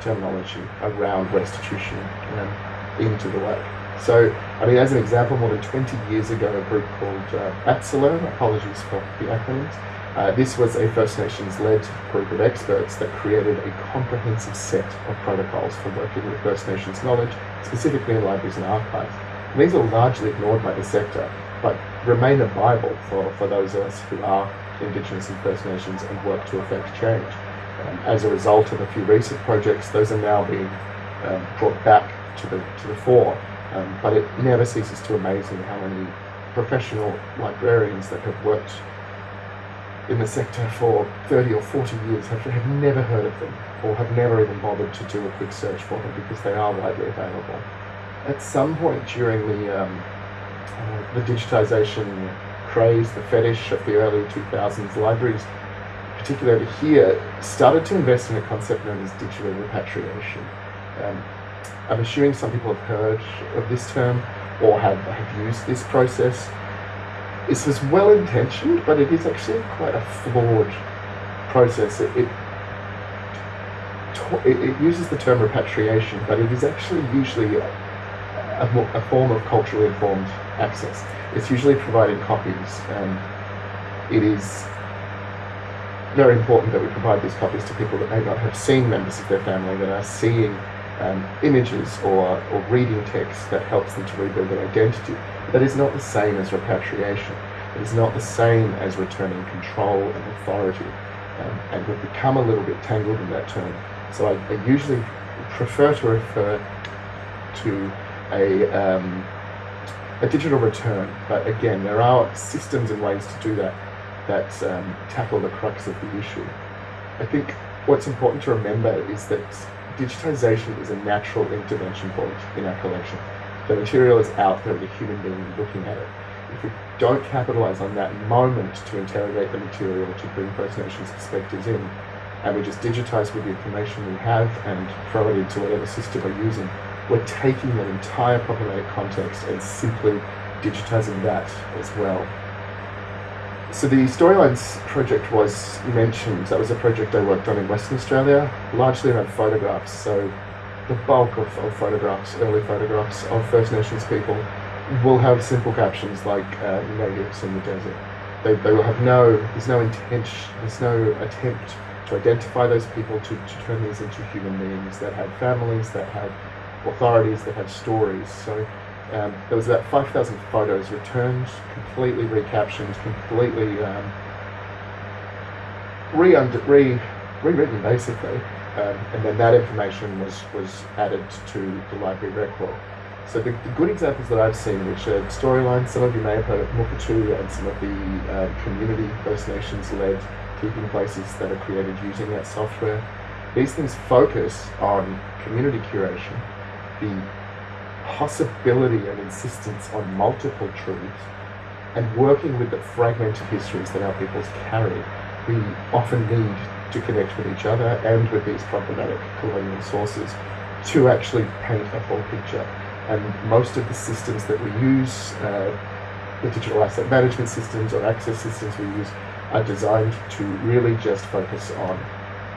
terminology around restitution um, into the work. So, I mean, as an example, more than 20 years ago, a group called uh, apologies for the acronyms, uh, this was a First Nations-led group of experts that created a comprehensive set of protocols for working with First Nations knowledge, specifically in libraries and archives. And these are largely ignored by the sector, but remain a Bible for, for those of us who are Indigenous and First Nations and work to effect change. Um, as a result of a few recent projects, those are now being um, brought back to the, to the fore. Um, but it never ceases to amaze me how many professional librarians that have worked in the sector for 30 or 40 years have, have never heard of them or have never even bothered to do a quick search for them because they are widely available. At some point during the, um, uh, the digitization craze, the fetish of the early 2000s, libraries, particularly here, started to invest in a concept known as digital repatriation. Um, I'm assuming some people have heard of this term or have, have used this process this is well intentioned, but it is actually quite a flawed process. It, it, it, uses the term repatriation, but it is actually usually a, a, a form of culturally informed access. It's usually providing copies. and it is very important that we provide these copies to people that may not have seen members of their family, that are seeing um, images or, or reading text that helps them to rebuild their identity. That is not the same as repatriation. It is not the same as returning control and authority. Um, and we've become a little bit tangled in that term. So I, I usually prefer to refer to a, um, a digital return. But again, there are systems and ways to do that that um, tackle the crux of the issue. I think what's important to remember is that digitization is a natural intervention point in our collection. The material is out there, the human being looking at it. If we don't capitalize on that moment to interrogate the material, to bring First Nations perspectives in, and we just digitize with the information we have and throw it into whatever system we're using, we're taking that entire problematic context and simply digitizing that as well. So the Storylines project was mentioned. That was a project I worked on in Western Australia, largely around photographs. So the bulk of, of photographs, early photographs of First Nations people will have simple captions like uh, natives in the desert. They, they will have no, there's no intention, there's no attempt to identify those people, to, to turn these into human beings that have families, that have authorities, that have stories. So um, there was about 5,000 photos returned, completely recaptioned, completely um, re, re rewritten basically, um, and then that information was was added to the library record. So the, the, good examples that I've seen, which are storylines, some of you may have heard of Mukurtu and some of the uh, community First Nations led keeping places that are created using that software. These things focus on community curation, the possibility and insistence on multiple truths, and working with the fragmented histories that our peoples carry. We often need to connect with each other and with these problematic colonial sources to actually paint a full picture. And most of the systems that we use, uh, the digital asset management systems or access systems we use, are designed to really just focus on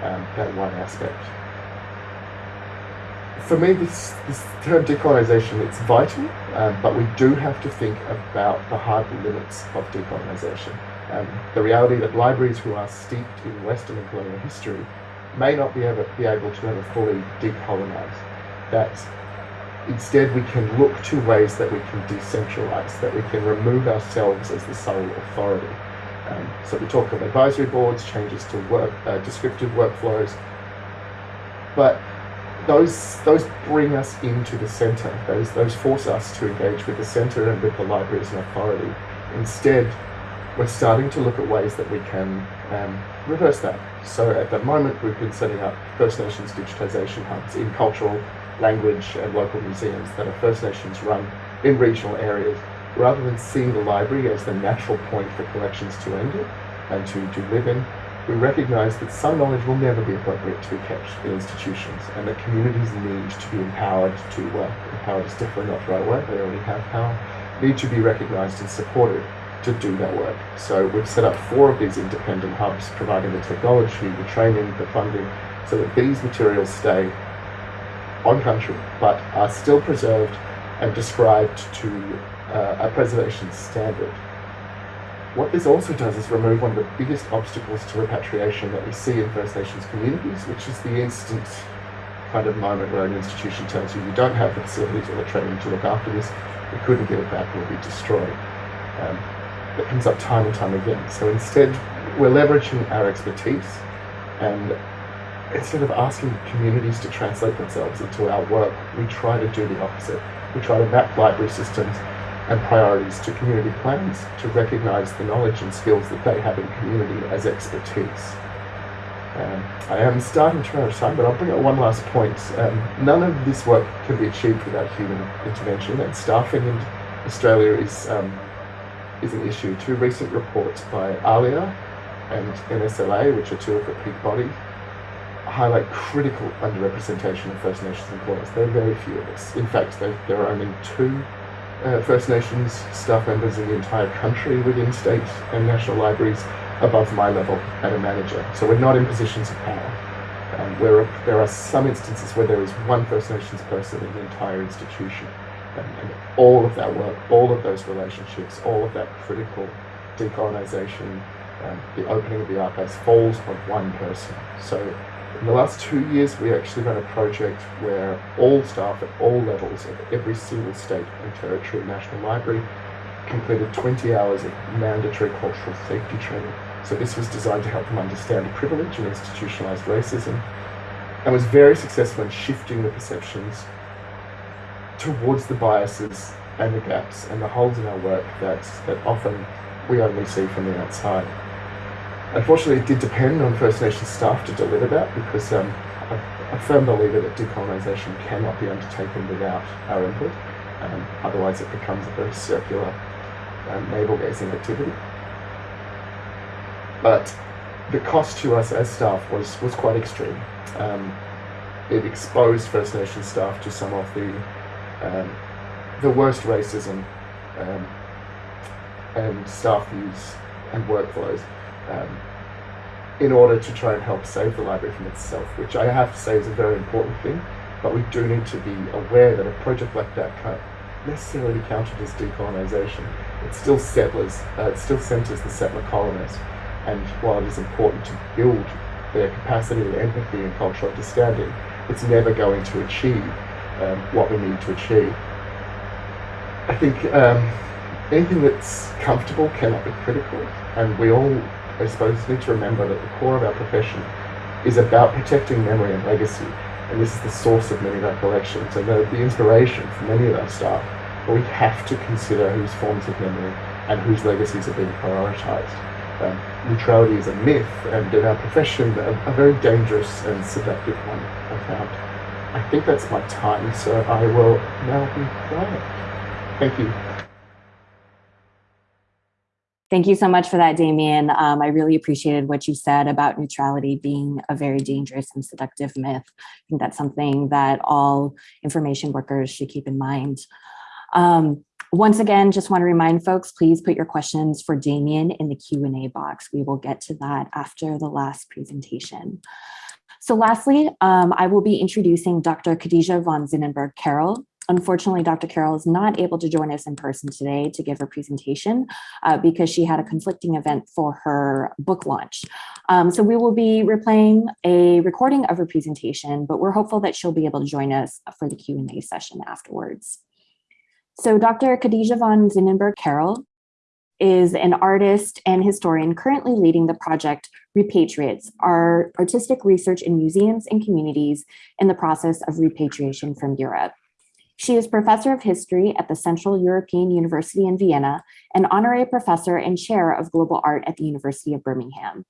um, that one aspect. For me, this, this term decolonization, it's vital, um, but we do have to think about the hard limits of decolonization. Um, the reality that libraries who are steeped in Western and colonial history may not be able, be able to ever fully decolonize. That instead we can look to ways that we can decentralize, that we can remove ourselves as the sole authority. Um, so we talk of advisory boards, changes to work, uh, descriptive workflows, but those those bring us into the centre. Those those force us to engage with the centre and with the library as an authority. Instead, we're starting to look at ways that we can um, reverse that. So at the moment, we've been setting up First Nations digitisation hubs in cultural, language, and local museums that are First Nations run in regional areas rather than seeing the library as the natural point for collections to enter and to, to live in, we recognise that some knowledge will never be appropriate to be kept in institutions and that communities need to be empowered to, uh, empowered is definitely not the right word, they already have power, need to be recognised and supported to do that work. So we've set up four of these independent hubs providing the technology, the training, the funding, so that these materials stay on country but are still preserved and described to uh, a preservation standard. What this also does is remove one of the biggest obstacles to repatriation that we see in First Nations communities, which is the instant kind of moment where an institution tells you you don't have the facilities or the training to look after this, we couldn't give it back, it will be destroyed. Um, that comes up time and time again. So instead, we're leveraging our expertise and instead of asking communities to translate themselves into our work, we try to do the opposite. We try to map library systems and priorities to community plans to recognise the knowledge and skills that they have in community as expertise. Um, I am starting to run out of time, but I'll bring up one last point. Um, none of this work can be achieved without human intervention, and staffing in Australia is um, is an issue. Two recent reports by ALIA and NSLA, which are two of the peak bodies, highlight critical underrepresentation of First Nations employees. There are very few of us. In fact, there, there are only two uh, First Nations staff members in the entire country within state and national libraries above my level at a manager. So we're not in positions of power. Um, where there are some instances where there is one First Nations person in the entire institution. And, all of that work, all of those relationships, all of that critical decolonisation, um, the opening of the archives falls on one person. So in the last two years, we actually ran a project where all staff at all levels of every single state and territory national library completed 20 hours of mandatory cultural safety training. So this was designed to help them understand privilege and institutionalized racism and was very successful in shifting the perceptions towards the biases and the gaps and the holes in our work that, that often we only see from the outside. Unfortunately, it did depend on First Nations staff to deliver that because um, a firm believer that decolonisation cannot be undertaken without our input. Um, otherwise, it becomes a very circular um, navel-gazing activity. But the cost to us as staff was, was quite extreme. Um, it exposed First Nations staff to some of the um, the worst racism um, and staff use and workflows um, in order to try and help save the library from itself, which I have to say is a very important thing. But we do need to be aware that a project like that can't necessarily be counted as decolonisation. It's still settlers, uh, it still centres the settler colonists. And while it is important to build their capacity of empathy and cultural understanding, it's never going to achieve um, what we need to achieve. I think um, anything that's comfortable cannot be critical, and we all I suppose, need to remember that the core of our profession is about protecting memory and legacy. and this is the source of many of our collections and the, the inspiration for many of our staff. But we have to consider whose forms of memory and whose legacies are being prioritised. Um, neutrality is a myth, and in our profession, a, a very dangerous and seductive one, I found. I think that's my time, so I will now be quiet. Thank you. Thank you so much for that, Damien. Um, I really appreciated what you said about neutrality being a very dangerous and seductive myth. I think that's something that all information workers should keep in mind. Um, once again, just want to remind folks, please put your questions for Damien in the Q&A box. We will get to that after the last presentation. So lastly, um, I will be introducing Dr. Khadija von Zinnenburg Carroll, Unfortunately, Dr. Carroll is not able to join us in person today to give her presentation uh, because she had a conflicting event for her book launch. Um, so we will be replaying a recording of her presentation, but we're hopeful that she'll be able to join us for the Q&A session afterwards. So Dr. Khadija von Zinnenburg Carroll is an artist and historian currently leading the project Repatriates, our artistic research in museums and communities in the process of repatriation from Europe. She is professor of history at the Central European University in Vienna and honorary professor and chair of global art at the University of Birmingham.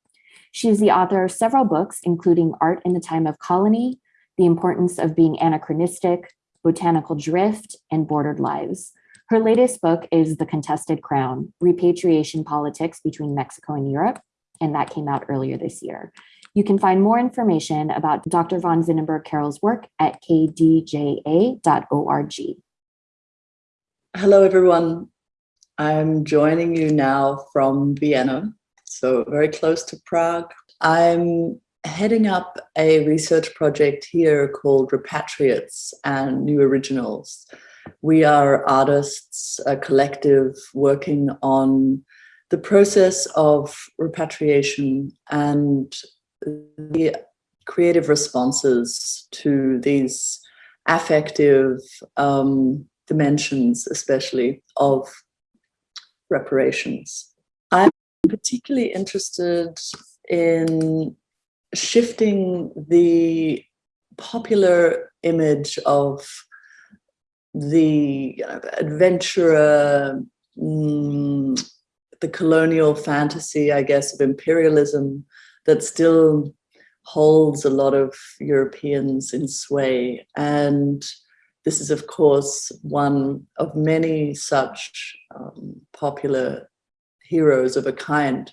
She is the author of several books, including Art in the Time of Colony, The Importance of Being Anachronistic, Botanical Drift, and Bordered Lives. Her latest book is The Contested Crown, Repatriation Politics Between Mexico and Europe, and that came out earlier this year. You can find more information about Dr. von Zinnenburg Carroll's work at kdja.org. Hello, everyone. I'm joining you now from Vienna, so very close to Prague. I'm heading up a research project here called Repatriates and New Originals. We are artists, a collective working on the process of repatriation and the creative responses to these affective um, dimensions, especially of reparations. I'm particularly interested in shifting the popular image of the you know, adventurer, mm, the colonial fantasy, I guess, of imperialism that still holds a lot of Europeans in sway. And this is, of course, one of many such um, popular heroes of a kind,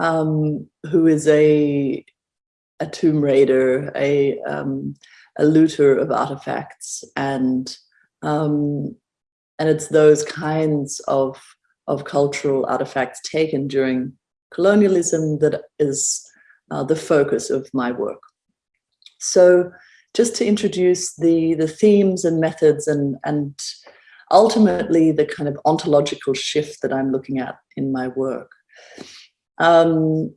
um, who is a, a tomb raider, a, um, a looter of artifacts. And, um, and it's those kinds of, of cultural artifacts taken during colonialism that is uh, the focus of my work. So just to introduce the, the themes and methods and, and ultimately the kind of ontological shift that I'm looking at in my work. Um,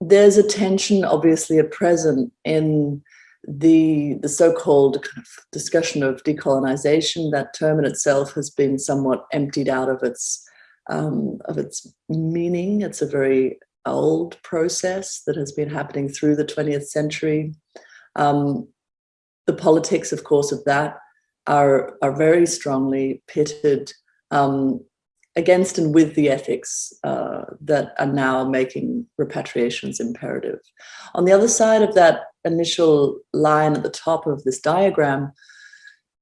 there's a tension obviously at present in the, the so-called kind of discussion of decolonization. That term in itself has been somewhat emptied out of its um, of its meaning. It's a very old process that has been happening through the 20th century. Um, the politics, of course, of that are, are very strongly pitted um, against and with the ethics uh, that are now making repatriations imperative. On the other side of that initial line at the top of this diagram,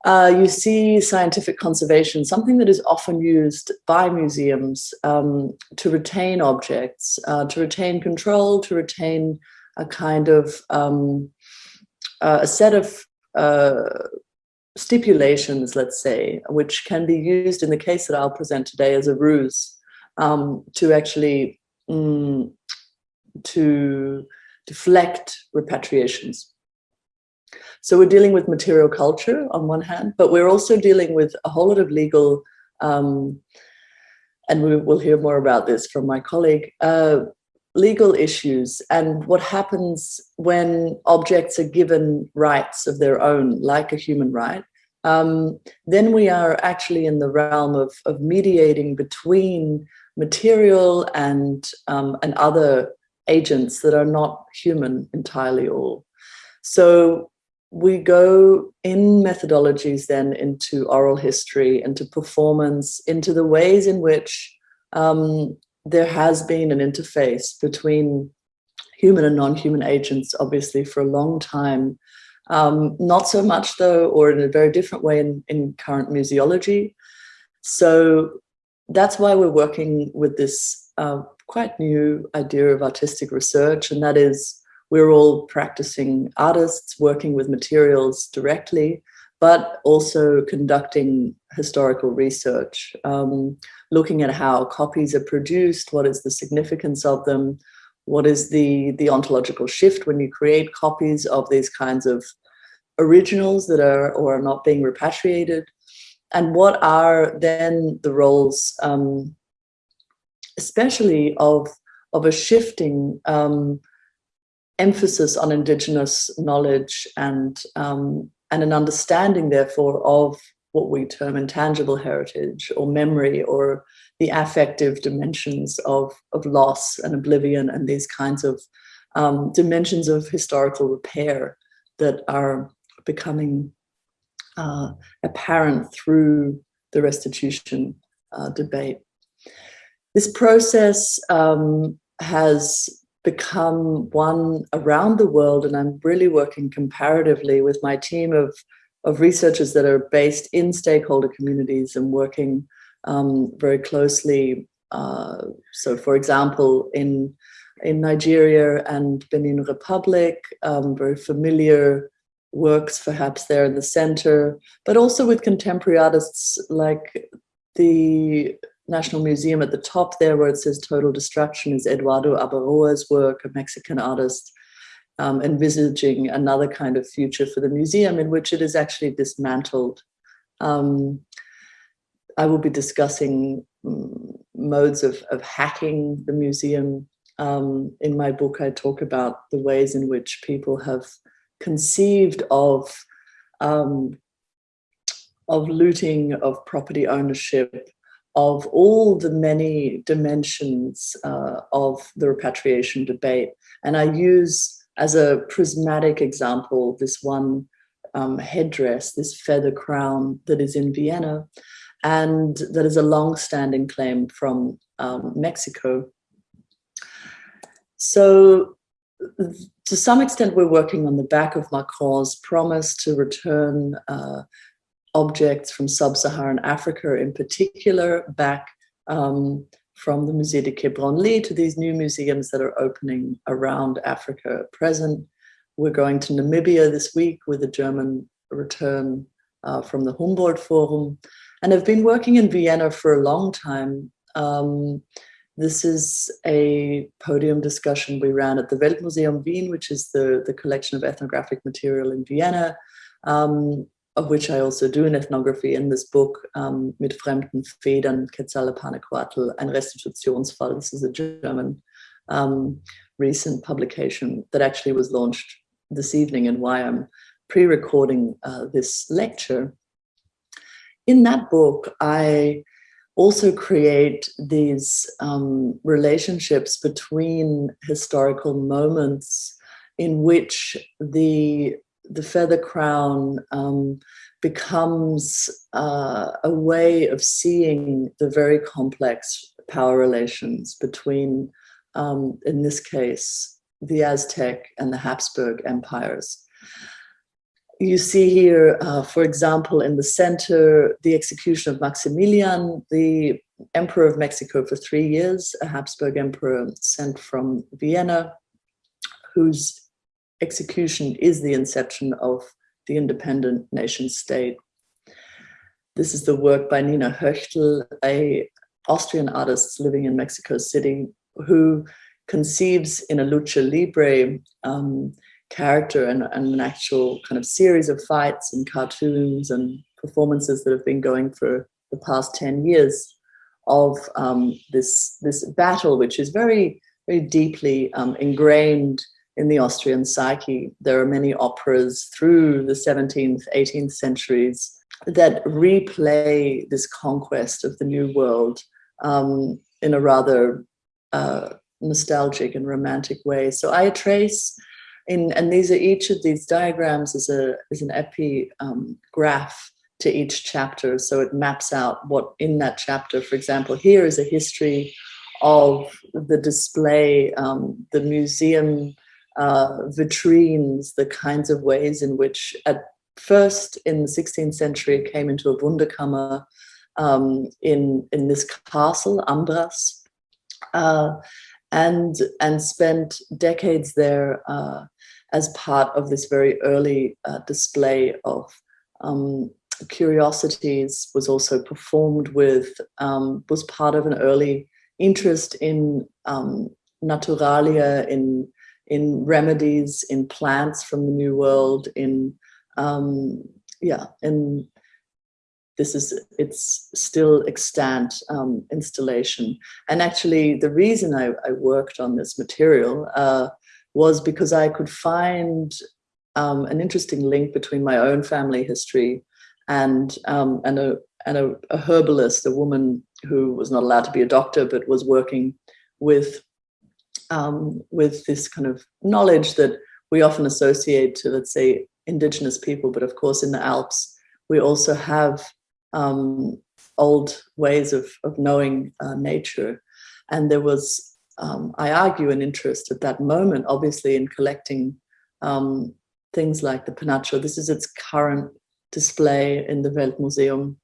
uh, you see scientific conservation, something that is often used by museums um, to retain objects, uh, to retain control, to retain a kind of um, uh, a set of uh, stipulations, let's say, which can be used in the case that I'll present today as a ruse um, to actually mm, to deflect repatriations. So we're dealing with material culture on one hand, but we're also dealing with a whole lot of legal, um, and we will hear more about this from my colleague, uh, legal issues and what happens when objects are given rights of their own, like a human right, um, then we are actually in the realm of, of mediating between material and, um, and other agents that are not human entirely all. So we go in methodologies then into oral history, into performance, into the ways in which um, there has been an interface between human and non-human agents, obviously, for a long time. Um, not so much, though, or in a very different way in, in current museology. So that's why we're working with this uh, quite new idea of artistic research, and that is we're all practicing artists working with materials directly, but also conducting historical research, um, looking at how copies are produced, what is the significance of them, what is the, the ontological shift when you create copies of these kinds of originals that are or are not being repatriated, and what are then the roles, um, especially of, of a shifting um, emphasis on indigenous knowledge and, um, and an understanding, therefore, of what we term intangible heritage or memory or the affective dimensions of, of loss and oblivion and these kinds of um, dimensions of historical repair that are becoming uh, apparent through the restitution uh, debate. This process um, has become one around the world, and I'm really working comparatively with my team of, of researchers that are based in stakeholder communities and working um, very closely. Uh, so, for example, in in Nigeria and Benin Republic, um, very familiar works perhaps there in the center, but also with contemporary artists like the National Museum at the top there where it says Total Destruction is Eduardo Abaroa's work, a Mexican artist, um, envisaging another kind of future for the museum in which it is actually dismantled. Um, I will be discussing um, modes of, of hacking the museum. Um, in my book, I talk about the ways in which people have conceived of um, of looting, of property ownership, of all the many dimensions uh, of the repatriation debate. And I use as a prismatic example this one um, headdress, this feather crown that is in Vienna, and that is a long-standing claim from um, Mexico. So to some extent, we're working on the back of Macron's promise to return uh, objects from sub-Saharan Africa in particular back um, from the Musée de Quai Branly to these new museums that are opening around Africa at present. We're going to Namibia this week with a German return uh, from the Humboldt Forum and I've been working in Vienna for a long time. Um, this is a podium discussion we ran at the Weltmuseum Wien, which is the, the collection of ethnographic material in Vienna, um, of which I also do an ethnography in this book, um, Mit fremden Federn, Quetzalcoatl, ein Restitutionsfall. This is a German um, recent publication that actually was launched this evening and why I'm pre-recording uh, this lecture. In that book, I also create these um, relationships between historical moments in which the the feather crown um, becomes uh, a way of seeing the very complex power relations between, um, in this case, the Aztec and the Habsburg empires you see here, uh, for example, in the center, the execution of Maximilian, the emperor of Mexico for three years, a Habsburg emperor sent from Vienna, whose execution is the inception of the independent nation state. This is the work by Nina Hoechtl, a Austrian artist living in Mexico City, who conceives in a lucha libre um, character and, and an actual kind of series of fights and cartoons and performances that have been going for the past 10 years of um, this, this battle, which is very, very deeply um, ingrained in the Austrian psyche. There are many operas through the 17th, 18th centuries that replay this conquest of the New World um, in a rather uh, nostalgic and romantic way. So I trace in, and these are each of these diagrams is a is an epi um, graph to each chapter. So it maps out what in that chapter, for example, here is a history of the display, um, the museum uh, vitrines, the kinds of ways in which at first in the 16th century it came into a Wunderkammer um, in, in this castle, Ambras, uh, and, and spent decades there uh, as part of this very early uh, display of um, curiosities, was also performed with, um, was part of an early interest in um, naturalia, in, in remedies, in plants from the New World, in, um, yeah, and this is, it's still extant um, installation. And actually the reason I, I worked on this material uh, was because I could find um, an interesting link between my own family history and, um, and, a, and a, a herbalist, a woman who was not allowed to be a doctor, but was working with, um, with this kind of knowledge that we often associate to, let's say, indigenous people. But of course, in the Alps, we also have um, old ways of, of knowing uh, nature. And there was, um, I argue, an interest at that moment, obviously, in collecting um, things like the Penacho. This is its current display in the Weltmuseum,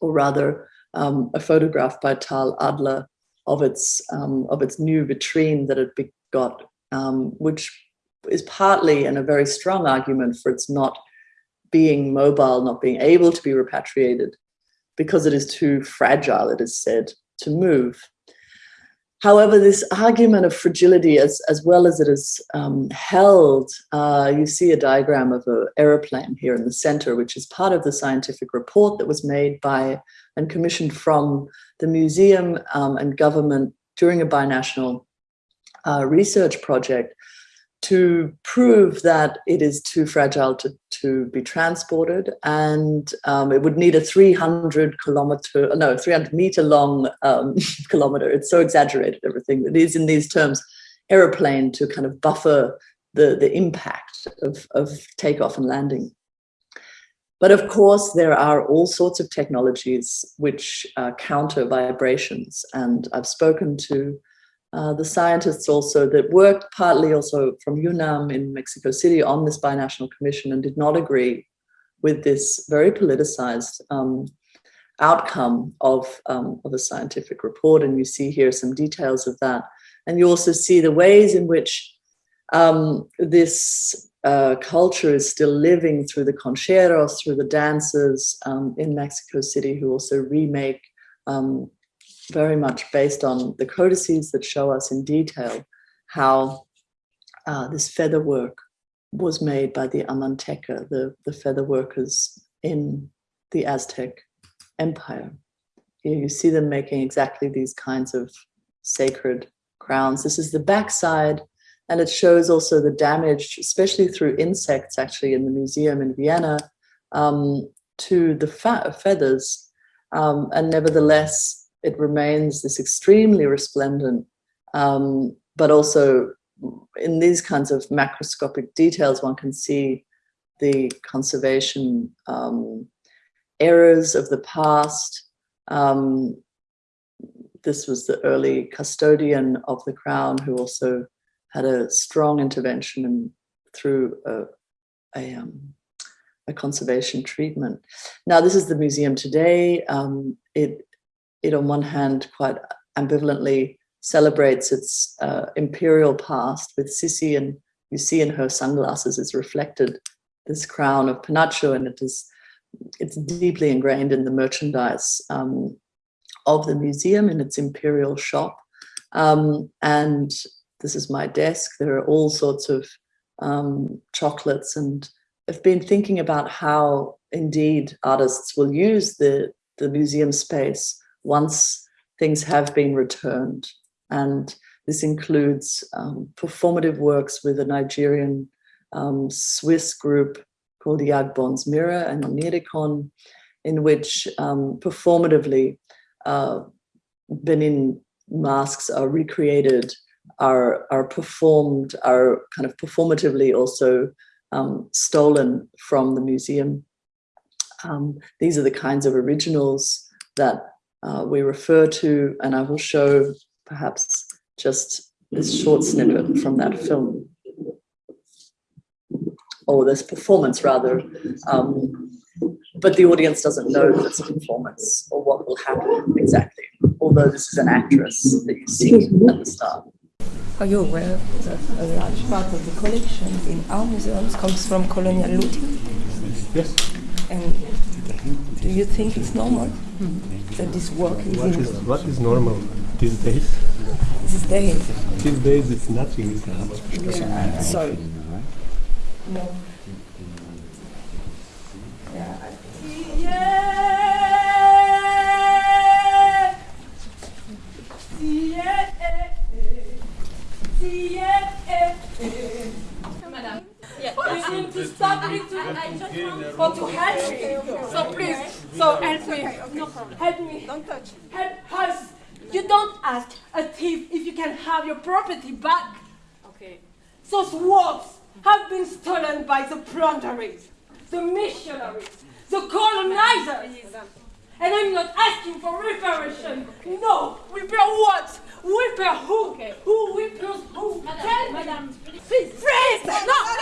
or rather um, a photograph by Tal Adler of its um, of its new vitrine that it got, um, which is partly and a very strong argument for its not being mobile, not being able to be repatriated because it is too fragile, it is said, to move. However, this argument of fragility, as, as well as it is um, held, uh, you see a diagram of an aeroplane here in the center, which is part of the scientific report that was made by and commissioned from the museum um, and government during a binational uh, research project to prove that it is too fragile to, to be transported and um, it would need a 300 kilometer, no, 300 meter long um, (laughs) kilometer. It's so exaggerated, everything. It is in these terms, aeroplane to kind of buffer the, the impact of, of takeoff and landing. But of course, there are all sorts of technologies which uh, counter vibrations. And I've spoken to uh, the scientists also that worked partly also from UNAM in Mexico City on this binational commission and did not agree with this very politicized um, outcome of, um, of a scientific report. And you see here some details of that. And you also see the ways in which um, this uh, culture is still living through the concheros, through the dancers um, in Mexico City who also remake um, very much based on the codices that show us in detail how uh, this feather work was made by the Amanteca, the, the feather workers in the Aztec Empire. Here you see them making exactly these kinds of sacred crowns. This is the backside, and it shows also the damage, especially through insects, actually, in the museum in Vienna, um, to the feathers. Um, and nevertheless, it remains this extremely resplendent, um, but also in these kinds of macroscopic details, one can see the conservation um, errors of the past. Um, this was the early custodian of the crown who also had a strong intervention in, through a, a, um, a, conservation treatment. Now, this is the museum today. Um, it it on one hand quite ambivalently celebrates its uh, imperial past with Sissi and you see in her sunglasses is reflected this crown of Penacho and it is it's deeply ingrained in the merchandise um, of the museum in its imperial shop. Um, and this is my desk. There are all sorts of um, chocolates and I've been thinking about how indeed artists will use the, the museum space once things have been returned. And this includes um, performative works with a Nigerian um, Swiss group called the Yagbon's Mirror and Onirikon, in which um, performatively uh, Benin masks are recreated are are performed, are kind of performatively also um, stolen from the museum. Um, these are the kinds of originals that uh, we refer to, and I will show perhaps just this short snippet from that film, or this performance rather. Um, but the audience doesn't know that it's a performance or what will happen exactly, although this is an actress that you see at the start. Are you aware that a large part of the collection in our museums comes from colonial looting? Yes. And do you think it's normal that this work is What in is, what is normal these days? these days? These days it's nothing. Yeah, sorry. No. To stop me to, or to help me. So please, so help me. No problem. Help me. Don't touch. Help us. You don't ask a thief if you can have your property back. Okay. Those works have been stolen by the plunderers, the missionaries, the colonizers. And I'm not asking for reparation. No, repair what? Repair who? Who repairs who? Tell me. Please, freeze! No, no,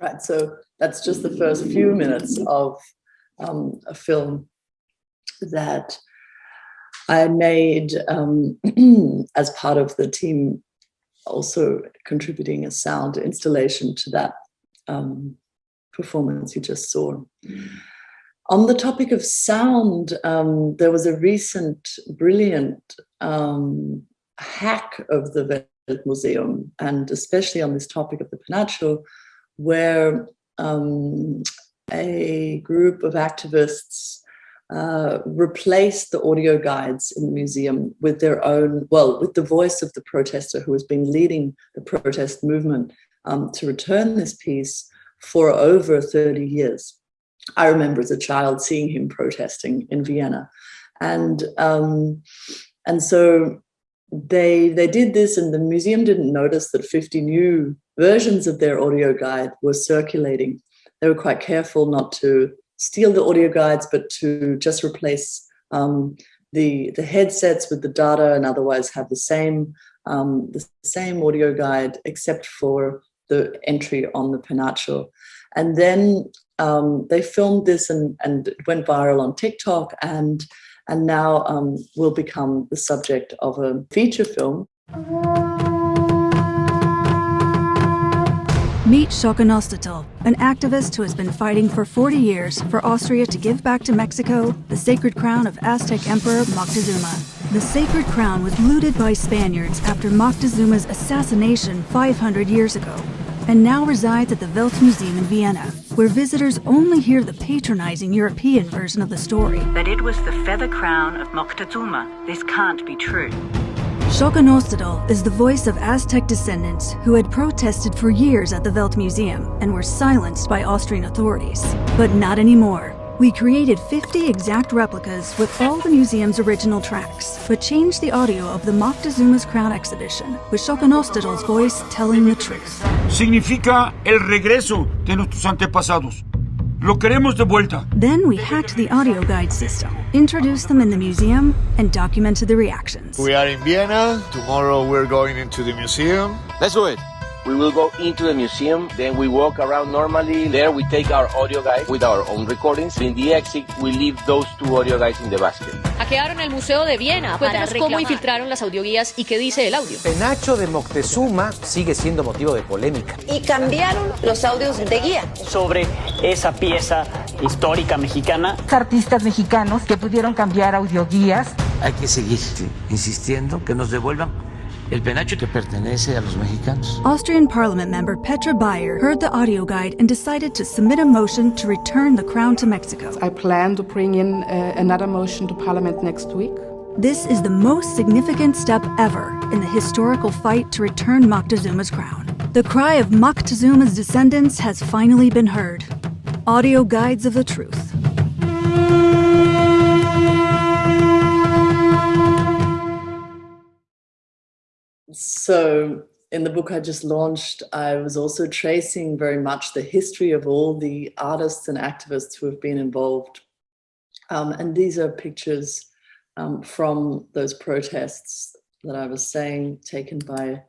Right, so that's just the first few minutes of um, a film that I made um, (clears throat) as part of the team, also contributing a sound installation to that um, performance you just saw. On the topic of sound, um, there was a recent brilliant um, hack of the Museum, and especially on this topic of the Penacho, where um, a group of activists uh, replaced the audio guides in the museum with their own, well, with the voice of the protester who has been leading the protest movement um, to return this piece for over 30 years. I remember as a child seeing him protesting in Vienna. And, um, and so they, they did this and the museum didn't notice that 50 new versions of their audio guide were circulating. They were quite careful not to steal the audio guides, but to just replace um, the, the headsets with the data and otherwise have the same, um, the same audio guide except for the entry on the Penacho. And then um, they filmed this and, and it went viral on TikTok and, and now um, will become the subject of a feature film. Meet Xoconostetl, an activist who has been fighting for 40 years for Austria to give back to Mexico the sacred crown of Aztec Emperor Moctezuma. The sacred crown was looted by Spaniards after Moctezuma's assassination 500 years ago, and now resides at the Weltmuseum in Vienna, where visitors only hear the patronizing European version of the story. That it was the feather crown of Moctezuma. This can't be true. Xoconostitl is the voice of Aztec descendants who had protested for years at the Weltmuseum and were silenced by Austrian authorities. But not anymore. We created 50 exact replicas with all the museum's original tracks, but changed the audio of the Moctezuma's Crown exhibition, with Xoconostitl's voice telling the truth. Significa el regreso de nuestros antepasados. Lo queremos de vuelta. Then we hacked the audio guide system, introduced them in the museum, and documented the reactions. We are in Vienna. Tomorrow we're going into the museum. Let's do it. We will go into the museum, then we walk around normally. There we take our audio guide with our own recordings. In the exit, we leave those two audio guides in the basket. Hackearon el Museo de Viena. Cuéntanos cómo infiltraron las audioguías y qué dice el audio. Penacho de Moctezuma sigue siendo motivo de polémica. Y cambiaron los audios de guía. Sobre esa pieza histórica mexicana. Artistas mexicanos que pudieron cambiar audioguías. Hay que seguir insistiendo que nos devuelvan El penacho te pertenece a los mexicanos. Austrian Parliament member Petra Bayr heard the audio guide and decided to submit a motion to return the crown to Mexico. I plan to bring in uh, another motion to Parliament next week. This is the most significant step ever in the historical fight to return Moctezuma's crown. The cry of Moctezuma's descendants has finally been heard. Audio guides of the truth. So, in the book I just launched, I was also tracing very much the history of all the artists and activists who have been involved. Um, and these are pictures um, from those protests that I was saying, taken by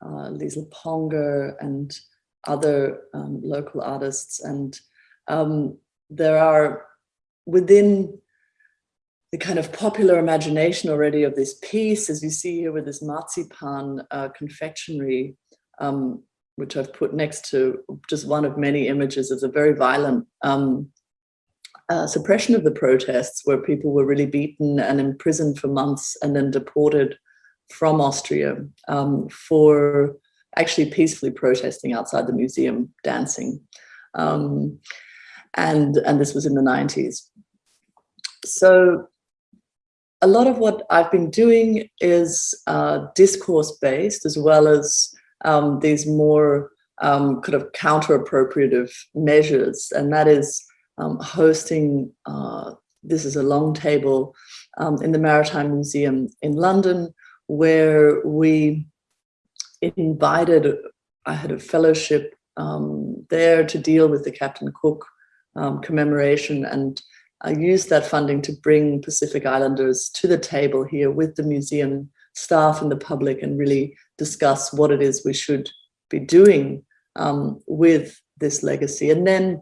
uh, Lisl Ponger and other um, local artists. And um, there are within the kind of popular imagination already of this piece, as you see here with this marzipan uh, confectionery, um, which I've put next to just one of many images of the very violent um, uh, suppression of the protests where people were really beaten and imprisoned for months and then deported from Austria um, for actually peacefully protesting outside the museum, dancing. Um, and, and this was in the 90s. So a lot of what I've been doing is uh, discourse based as well as um, these more um, kind of counter appropriative measures. And that is um, hosting, uh, this is a long table um, in the Maritime Museum in London, where we invited, I had a fellowship um, there to deal with the Captain Cook um, commemoration and I used that funding to bring Pacific Islanders to the table here with the museum staff and the public and really discuss what it is we should be doing um, with this legacy. And then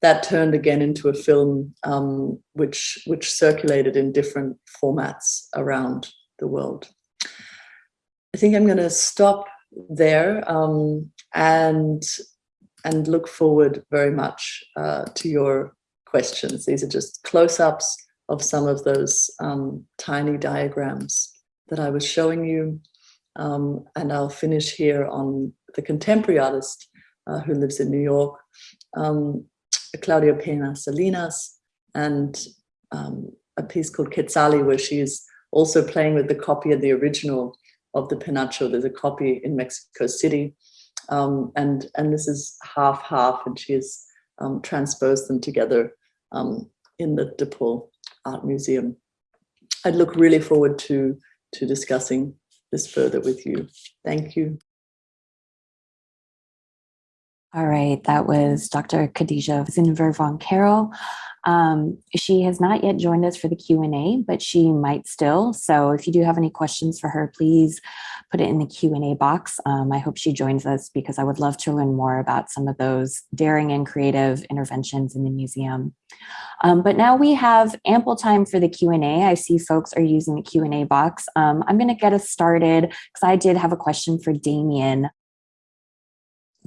that turned again into a film um, which, which circulated in different formats around the world. I think I'm going to stop there um, and, and look forward very much uh, to your questions. These are just close-ups of some of those um, tiny diagrams that I was showing you. Um, and I'll finish here on the contemporary artist uh, who lives in New York, um, Claudia Pena Salinas, and um, a piece called Quetzali, where she is also playing with the copy of the original of the Penacho. There's a copy in Mexico City. Um, and, and this is half-half, and she has um, transposed them together um, in the DePaul Art Museum. I'd look really forward to, to discussing this further with you. Thank you. All right, that was Dr. Khadija Zinver von Carroll. Um, she has not yet joined us for the Q&A, but she might still. So if you do have any questions for her, please put it in the Q&A box. Um, I hope she joins us because I would love to learn more about some of those daring and creative interventions in the museum. Um, but now we have ample time for the Q&A. I see folks are using the Q&A box. Um, I'm going to get us started because I did have a question for Damien.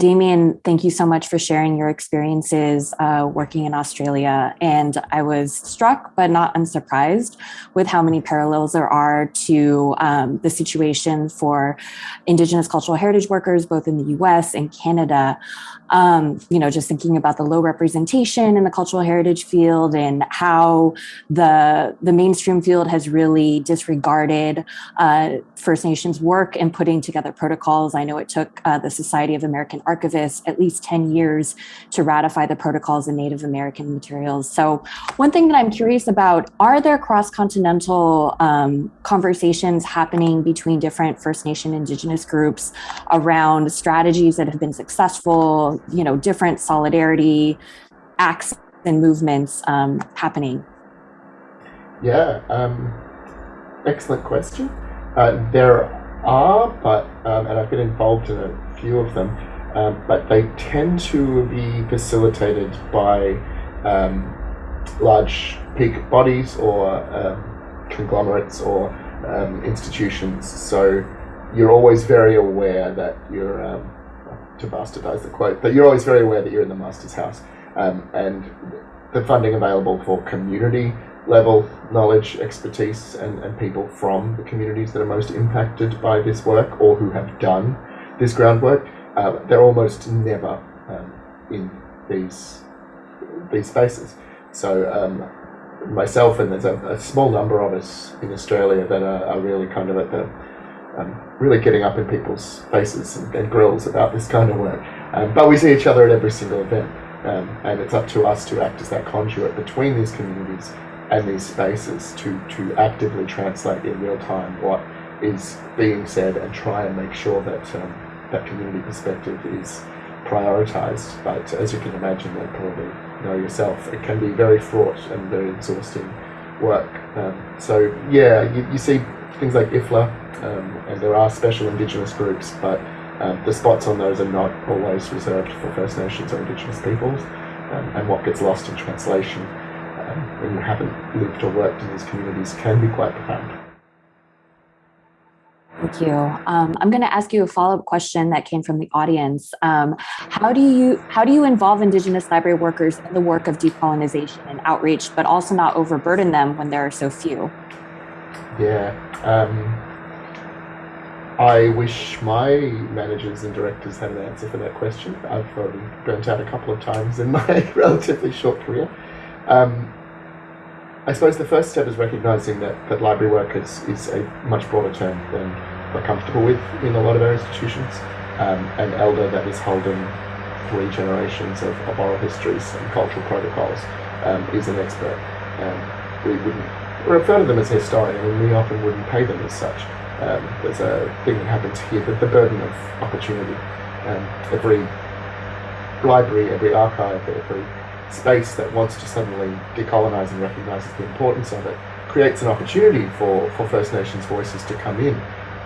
Damien, thank you so much for sharing your experiences uh, working in Australia. And I was struck, but not unsurprised, with how many parallels there are to um, the situation for Indigenous cultural heritage workers, both in the US and Canada. Um, you know, just thinking about the low representation in the cultural heritage field and how the, the mainstream field has really disregarded uh, First Nations work in putting together protocols. I know it took uh, the Society of American archivists at least 10 years to ratify the protocols in Native American materials. So one thing that I'm curious about, are there cross-continental um, conversations happening between different First Nation Indigenous groups around strategies that have been successful, you know, different solidarity acts and movements um, happening? Yeah, um, excellent question. Uh, there are, but, um, and I've been involved in a few of them, um, but they tend to be facilitated by um, large peak bodies or um, conglomerates or um, institutions. So you're always very aware that you're, um, to bastardize the quote, but you're always very aware that you're in the master's house. Um, and the funding available for community level knowledge, expertise, and, and people from the communities that are most impacted by this work or who have done this groundwork. Uh, they're almost never um, in these these spaces. So um, myself and there's a, a, small number of us in Australia that are, are really kind of at the um, really getting up in people's faces and, and grills about this kind of work. Um, but we see each other at every single event, um, and it's up to us to act as that conduit between these communities and these spaces to, to actively translate in real time what is being said and try and make sure that um, that community perspective is prioritized. But as you can imagine, and probably know yourself, it can be very fraught and very exhausting work. Um, so yeah, you, you, see things like IFLA, um, and there are special Indigenous groups, but um, the spots on those are not always reserved for First Nations or Indigenous peoples. Um, and what gets lost in translation um, when you haven't lived or worked in these communities can be quite profound. Thank you. Um, I'm going to ask you a follow-up question that came from the audience. Um, how do you how do you involve Indigenous library workers in the work of decolonization and outreach, but also not overburden them when there are so few? Yeah, um, I wish my managers and directors had an answer for that question. I've probably burnt out a couple of times in (laughs) my relatively short career. Um, I suppose the first step is recognising that, that library work is, is a much broader term than we're comfortable with in a lot of our institutions. Um, an elder that is holding three generations of, of oral histories and cultural protocols um, is an expert. Um, we wouldn't refer to them as historian, and we often wouldn't pay them as such. Um, there's a thing that happens here, but the burden of opportunity. Um, every library, every archive, every space that wants to suddenly decolonize and recognizes the importance of it creates an opportunity for, for First Nations voices to come in.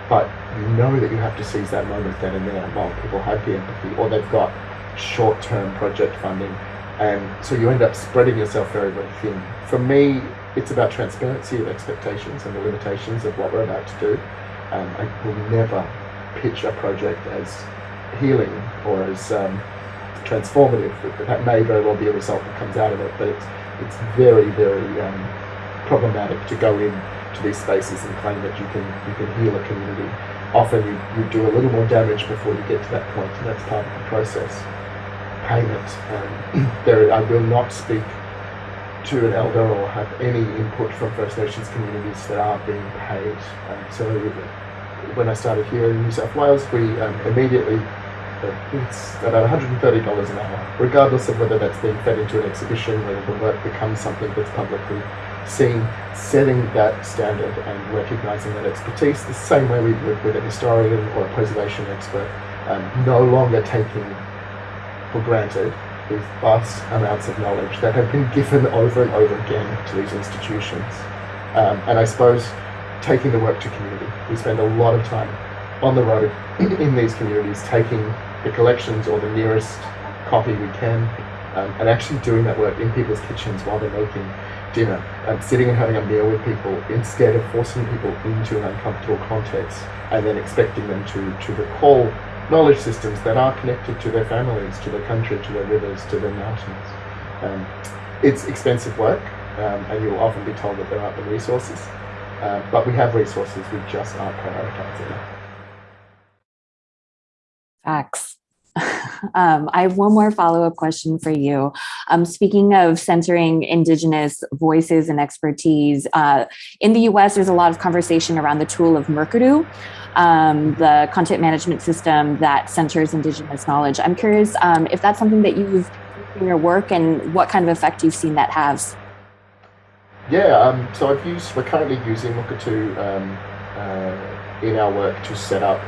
But you know that you have to seize that moment then and there while people have the empathy or they've got short term project funding. And so you end up spreading yourself very, very thin. For me, it's about transparency of expectations and the limitations of what we're about to do. Um, I will never pitch a project as healing or as um, transformative. That may very well be a result that comes out of it, but it's it's very very um, problematic to go in to these spaces and claim that you can you can heal a community. Often you, you do a little more damage before you get to that point, and that's part of the process. Payment. Um, (clears throat) there, I will not speak to an elder or have any input from First Nations communities that are being paid. Um, so when I started here in New South Wales, we um, immediately it's about $130 an hour, regardless of whether that's being fed into an exhibition, whether the work becomes something that's publicly seen, setting that standard and recognizing that expertise the same way we would with a historian or a preservation expert, um, no longer taking for granted these vast amounts of knowledge that have been given over and over again to these institutions. Um, and I suppose taking the work to community. We spend a lot of time on the road (clears throat) in these communities taking the collections or the nearest copy we can um, and actually doing that work in people's kitchens while they're making dinner and sitting and having a meal with people instead of forcing people into an uncomfortable context and then expecting them to, to recall knowledge systems that are connected to their families, to their country, to their rivers, to their mountains. Um, it's expensive work um, and you'll often be told that there aren't the resources, uh, but we have resources, we just aren't prioritizing them. (laughs) um, I have one more follow-up question for you. Um, speaking of centering Indigenous voices and expertise, uh, in the US, there's a lot of conversation around the tool of Mukurtu, um, the content management system that centers Indigenous knowledge. I'm curious um, if that's something that you've in your work and what kind of effect you've seen that has. Yeah, um, so I've used, we're currently using Mukurtu um, uh, in our work to set up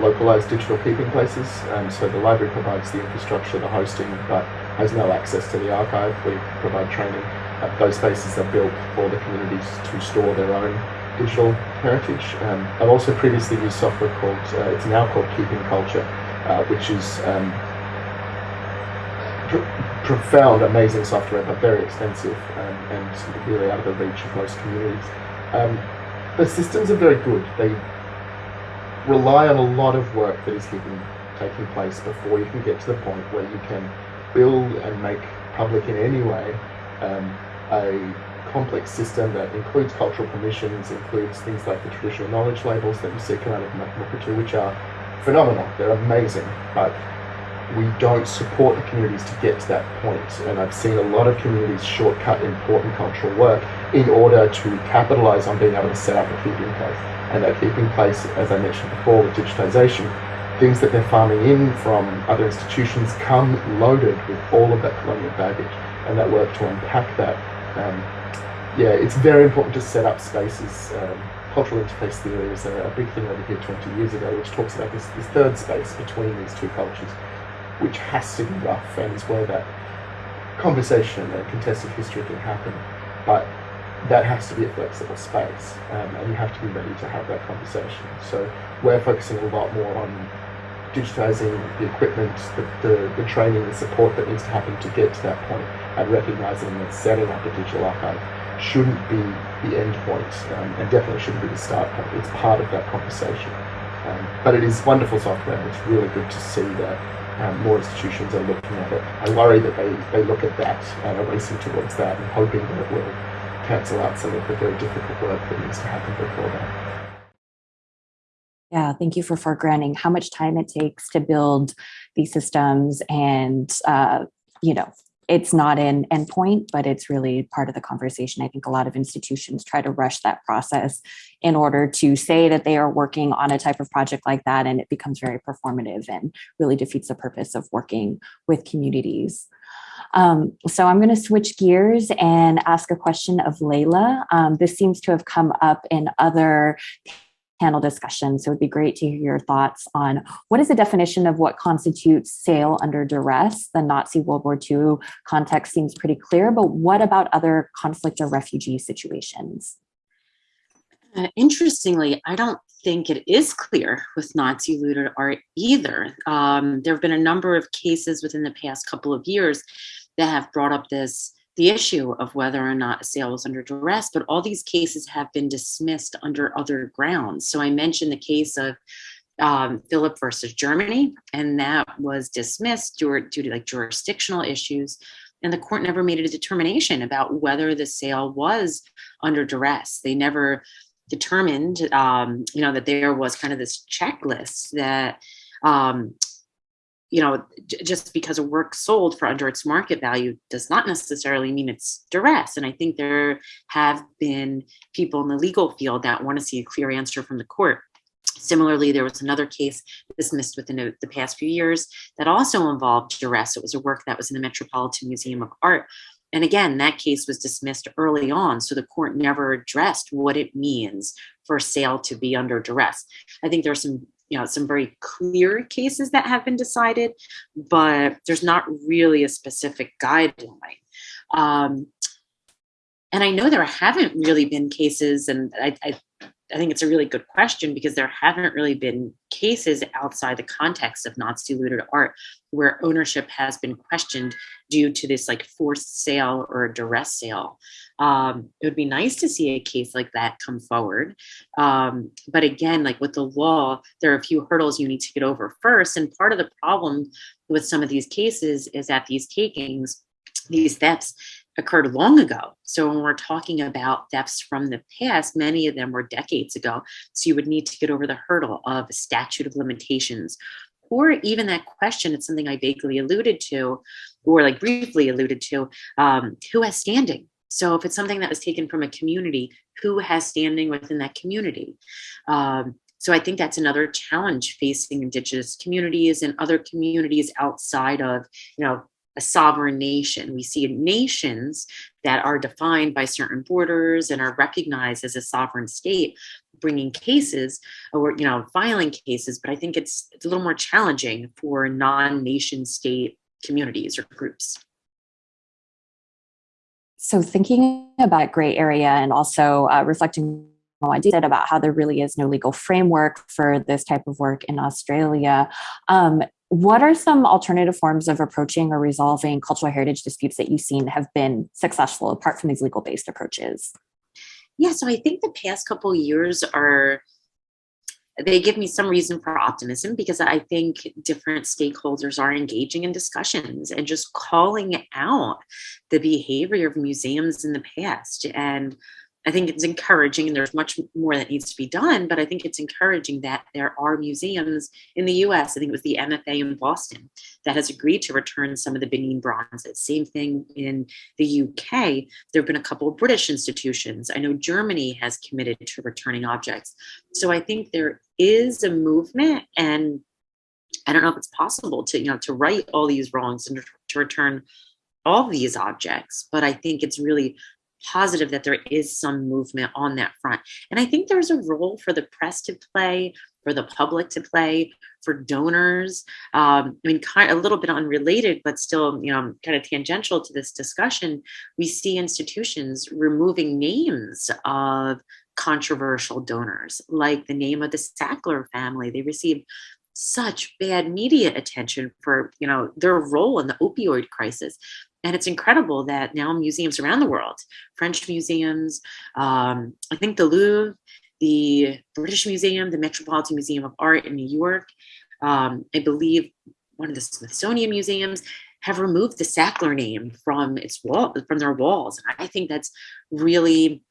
localized digital keeping places. Um, so the library provides the infrastructure, the hosting, but has no access to the archive. We provide training. Uh, those spaces are built for the communities to store their own digital heritage. Um, I've also previously used software called, uh, it's now called Keeping Culture, uh, which is um, pr profound, amazing software, but very expensive um, and really out of the reach of most communities. Um, the systems are very good. They rely on a lot of work that is taking, taking place before you can get to the point where you can build and make public in any way um, a complex system that includes cultural permissions, includes things like the traditional knowledge labels that you see come out of Mukurtu, which are phenomenal. They're amazing, but we don't support the communities to get to that point. And I've seen a lot of communities shortcut important cultural work in order to capitalize on being able to set up a keeping place. And that keeping place, as I mentioned before, with digitization, things that they're farming in from other institutions come loaded with all of that colonial baggage and that work to unpack that. Um, yeah, it's very important to set up spaces. Um, cultural interface theory is a, a, big thing over here 20 years ago, which talks about this, this third space between these two cultures, which has to be rough and where that conversation and contested history can happen. But that has to be a flexible space, um, and you have to be ready to have that conversation. So we're focusing a lot more on digitizing the equipment, the, the, the, training, the support that needs to happen to get to that point, and recognizing that setting up a digital archive shouldn't be the end point, um, and definitely shouldn't be the start point. It's part of that conversation. Um, but it is wonderful software, and it's really good to see that um, more institutions are looking at it. I worry that they, they look at that and are racing towards that and hoping that it will cancel out some of the very difficult work that needs to happen before that. Yeah, thank you for foregrounding how much time it takes to build these systems and, uh, you know, it's not an endpoint, but it's really part of the conversation. I think a lot of institutions try to rush that process in order to say that they are working on a type of project like that, and it becomes very performative and really defeats the purpose of working with communities. Um, so I'm going to switch gears and ask a question of Leila. Um, this seems to have come up in other panel discussions, So it'd be great to hear your thoughts on what is the definition of what constitutes sale under duress? The Nazi World War II context seems pretty clear, but what about other conflict or refugee situations? Uh, interestingly, I don't think it is clear with Nazi looted art either. Um, there have been a number of cases within the past couple of years that have brought up this the issue of whether or not a sale was under duress, but all these cases have been dismissed under other grounds. So I mentioned the case of um, Philipp versus Germany, and that was dismissed due, due to like jurisdictional issues. And the court never made a determination about whether the sale was under duress. They never determined, um, you know, that there was kind of this checklist that um, you know, just because a work sold for under its market value does not necessarily mean it's duress. And I think there have been people in the legal field that want to see a clear answer from the court. Similarly, there was another case dismissed within the past few years that also involved duress. It was a work that was in the Metropolitan Museum of Art. And again, that case was dismissed early on, so the court never addressed what it means for sale to be under duress. I think there's some you know, some very clear cases that have been decided, but there's not really a specific guideline. Um, and I know there haven't really been cases, and I, I I think it's a really good question because there haven't really been cases outside the context of Nazi looted art where ownership has been questioned due to this like forced sale or a duress sale. Um, it would be nice to see a case like that come forward. Um, but again, like with the law, there are a few hurdles you need to get over first. And part of the problem with some of these cases is that these takings, these thefts, occurred long ago. So when we're talking about thefts from the past, many of them were decades ago. So you would need to get over the hurdle of a statute of limitations or even that question, it's something I vaguely alluded to or like briefly alluded to, um, who has standing? So if it's something that was taken from a community, who has standing within that community? Um, so I think that's another challenge facing indigenous communities and other communities outside of, you know, a sovereign nation. We see nations that are defined by certain borders and are recognized as a sovereign state bringing cases or you know filing cases but i think it's it's a little more challenging for non-nation state communities or groups so thinking about gray area and also uh, reflecting I did about how there really is no legal framework for this type of work in Australia. Um, what are some alternative forms of approaching or resolving cultural heritage disputes that you've seen have been successful apart from these legal based approaches? Yeah, so I think the past couple years are they give me some reason for optimism because I think different stakeholders are engaging in discussions and just calling out the behavior of museums in the past. And I think it's encouraging, and there's much more that needs to be done, but I think it's encouraging that there are museums in the US, I think it was the MFA in Boston, that has agreed to return some of the Benin bronzes. Same thing in the UK. There have been a couple of British institutions. I know Germany has committed to returning objects. So I think there is a movement and I don't know if it's possible to, you know, to right all these wrongs and to return all these objects, but I think it's really positive that there is some movement on that front. And I think there's a role for the press to play, for the public to play, for donors. Um, I mean, kind of a little bit unrelated, but still, you know, kind of tangential to this discussion. We see institutions removing names of controversial donors, like the name of the Sackler family. They received such bad media attention for you know their role in the opioid crisis and it's incredible that now museums around the world, French museums, um, I think the Louvre, the British Museum, the Metropolitan Museum of Art in New York, um, I believe one of the Smithsonian museums have removed the Sackler name from its wall, from their walls. And I think that's really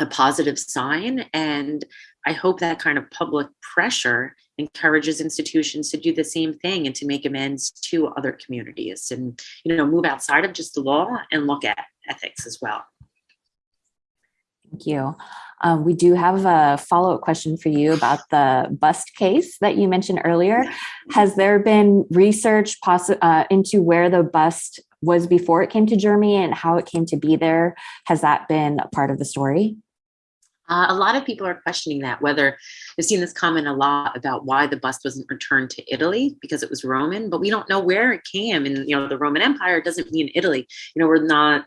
a positive sign. And I hope that kind of public pressure encourages institutions to do the same thing and to make amends to other communities and you know move outside of just the law and look at ethics as well. Thank you. Um, we do have a follow-up question for you about the bust case that you mentioned earlier. Has there been research uh, into where the bust was before it came to Germany and how it came to be there? Has that been a part of the story? Uh, a lot of people are questioning that, whether I've seen this comment a lot about why the bust wasn't returned to Italy because it was Roman, but we don't know where it came. And, you know, the Roman Empire doesn't mean Italy. You know, we're not,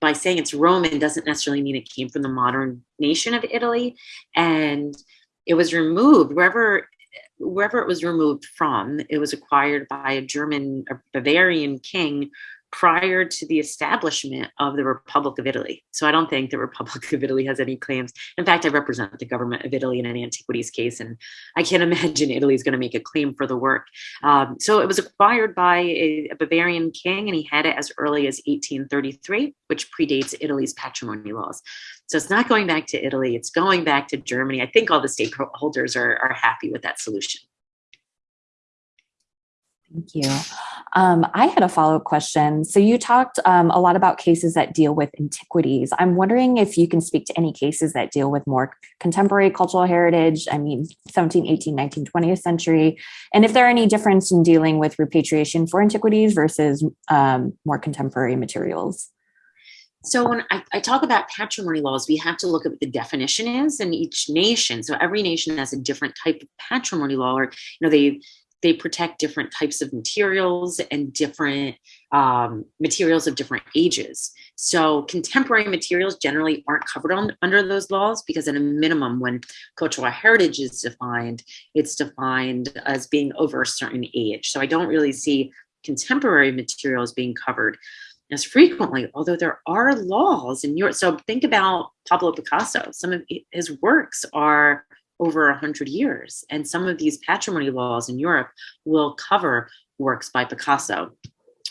by saying it's Roman doesn't necessarily mean it came from the modern nation of Italy. And it was removed wherever wherever it was removed from, it was acquired by a German, a Bavarian king prior to the establishment of the Republic of Italy. So I don't think the Republic of Italy has any claims. In fact, I represent the government of Italy in an antiquities case, and I can't (laughs) imagine Italy is going to make a claim for the work. Um, so it was acquired by a, a, Bavarian king, and he had it as early as 1833, which predates Italy's patrimony laws. So it's not going back to Italy, it's going back to Germany. I think all the stakeholders are, are happy with that solution. Thank you. Um, I had a follow-up question. So you talked um, a lot about cases that deal with antiquities. I'm wondering if you can speak to any cases that deal with more contemporary cultural heritage, I mean, 17, 18, 19, 20th century, and if there are any difference in dealing with repatriation for antiquities versus um, more contemporary materials. So when I, I, talk about patrimony laws, we have to look at what the definition is in each nation. So every nation has a different type of patrimony law, or you know, they they protect different types of materials and different um, materials of different ages. So contemporary materials generally aren't covered on, under those laws because at a minimum, when cultural heritage is defined, it's defined as being over a certain age. So I don't really see contemporary materials being covered as frequently, although there are laws in Europe. So think about Pablo Picasso. Some of his works are over 100 years. And some of these patrimony laws in Europe will cover works by Picasso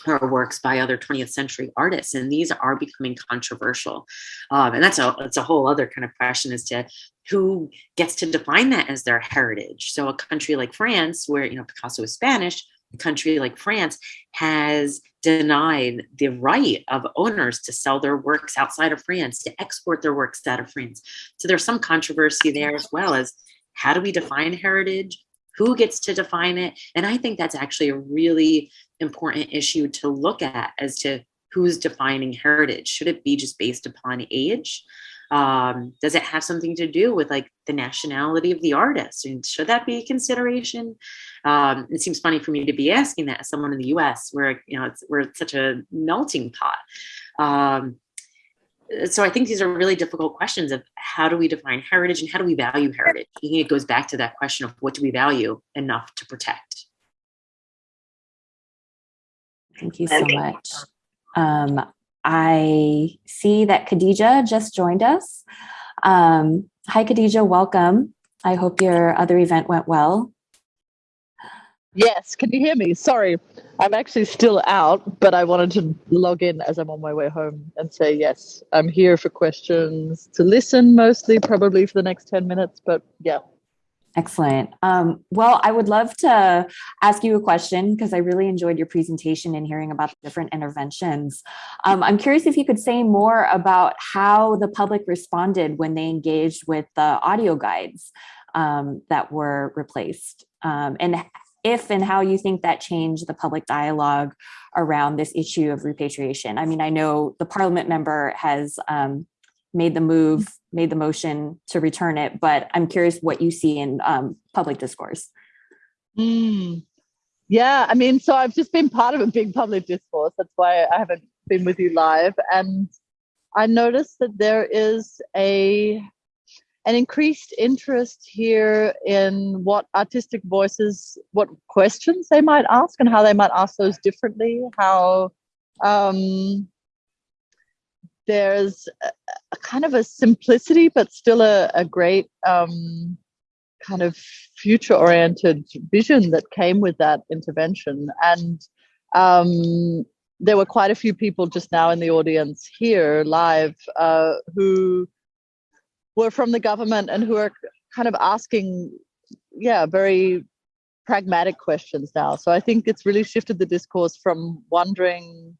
or works by other 20th century artists. And these are becoming controversial. Um, and that's a that's a whole other kind of question as to who gets to define that as their heritage. So a country like france where you know picasso is spanish a country like france has denied the right of owners to sell their works outside of France, to export their works out of France. So there's some controversy there as well as how do we define heritage? Who gets to define it? And I think that's actually a really important issue to look at as to who's defining heritage. Should it be just based upon age? Um, does it have something to do with like the nationality of the artist? And should that be a consideration? Um, it seems funny for me to be asking that as someone in the U.S. where you know it's we're such a melting pot. Um, so I think these are really difficult questions of how do we define heritage and how do we value heritage? I think it goes back to that question of what do we value enough to protect? Thank you so much. Um, I see that Khadija just joined us. Um, hi, Khadija, welcome. I hope your other event went well. Yes, can you hear me? Sorry, I'm actually still out, but I wanted to log in as I'm on my way home and say yes, I'm here for questions to listen mostly, probably for the next 10 minutes, but yeah. Excellent. Um, well, I would love to ask you a question because I really enjoyed your presentation and hearing about the different interventions. Um, I'm curious if you could say more about how the public responded when they engaged with the audio guides um, that were replaced um, and if and how you think that changed the public dialogue around this issue of repatriation. I mean, I know the parliament member has um, made the move, made the motion to return it, but I'm curious what you see in um, public discourse. Mm. Yeah, I mean, so I've just been part of a big public discourse. That's why I haven't been with you live. And I noticed that there is a an increased interest here in what artistic voices, what questions they might ask, and how they might ask those differently. How um, there's a, a, kind of a simplicity, but still a, a great um, kind of future-oriented vision that came with that intervention. And um, there were quite a few people just now in the audience here live uh, who were from the government and who are kind of asking, yeah, very pragmatic questions now. So I think it's really shifted the discourse from wondering,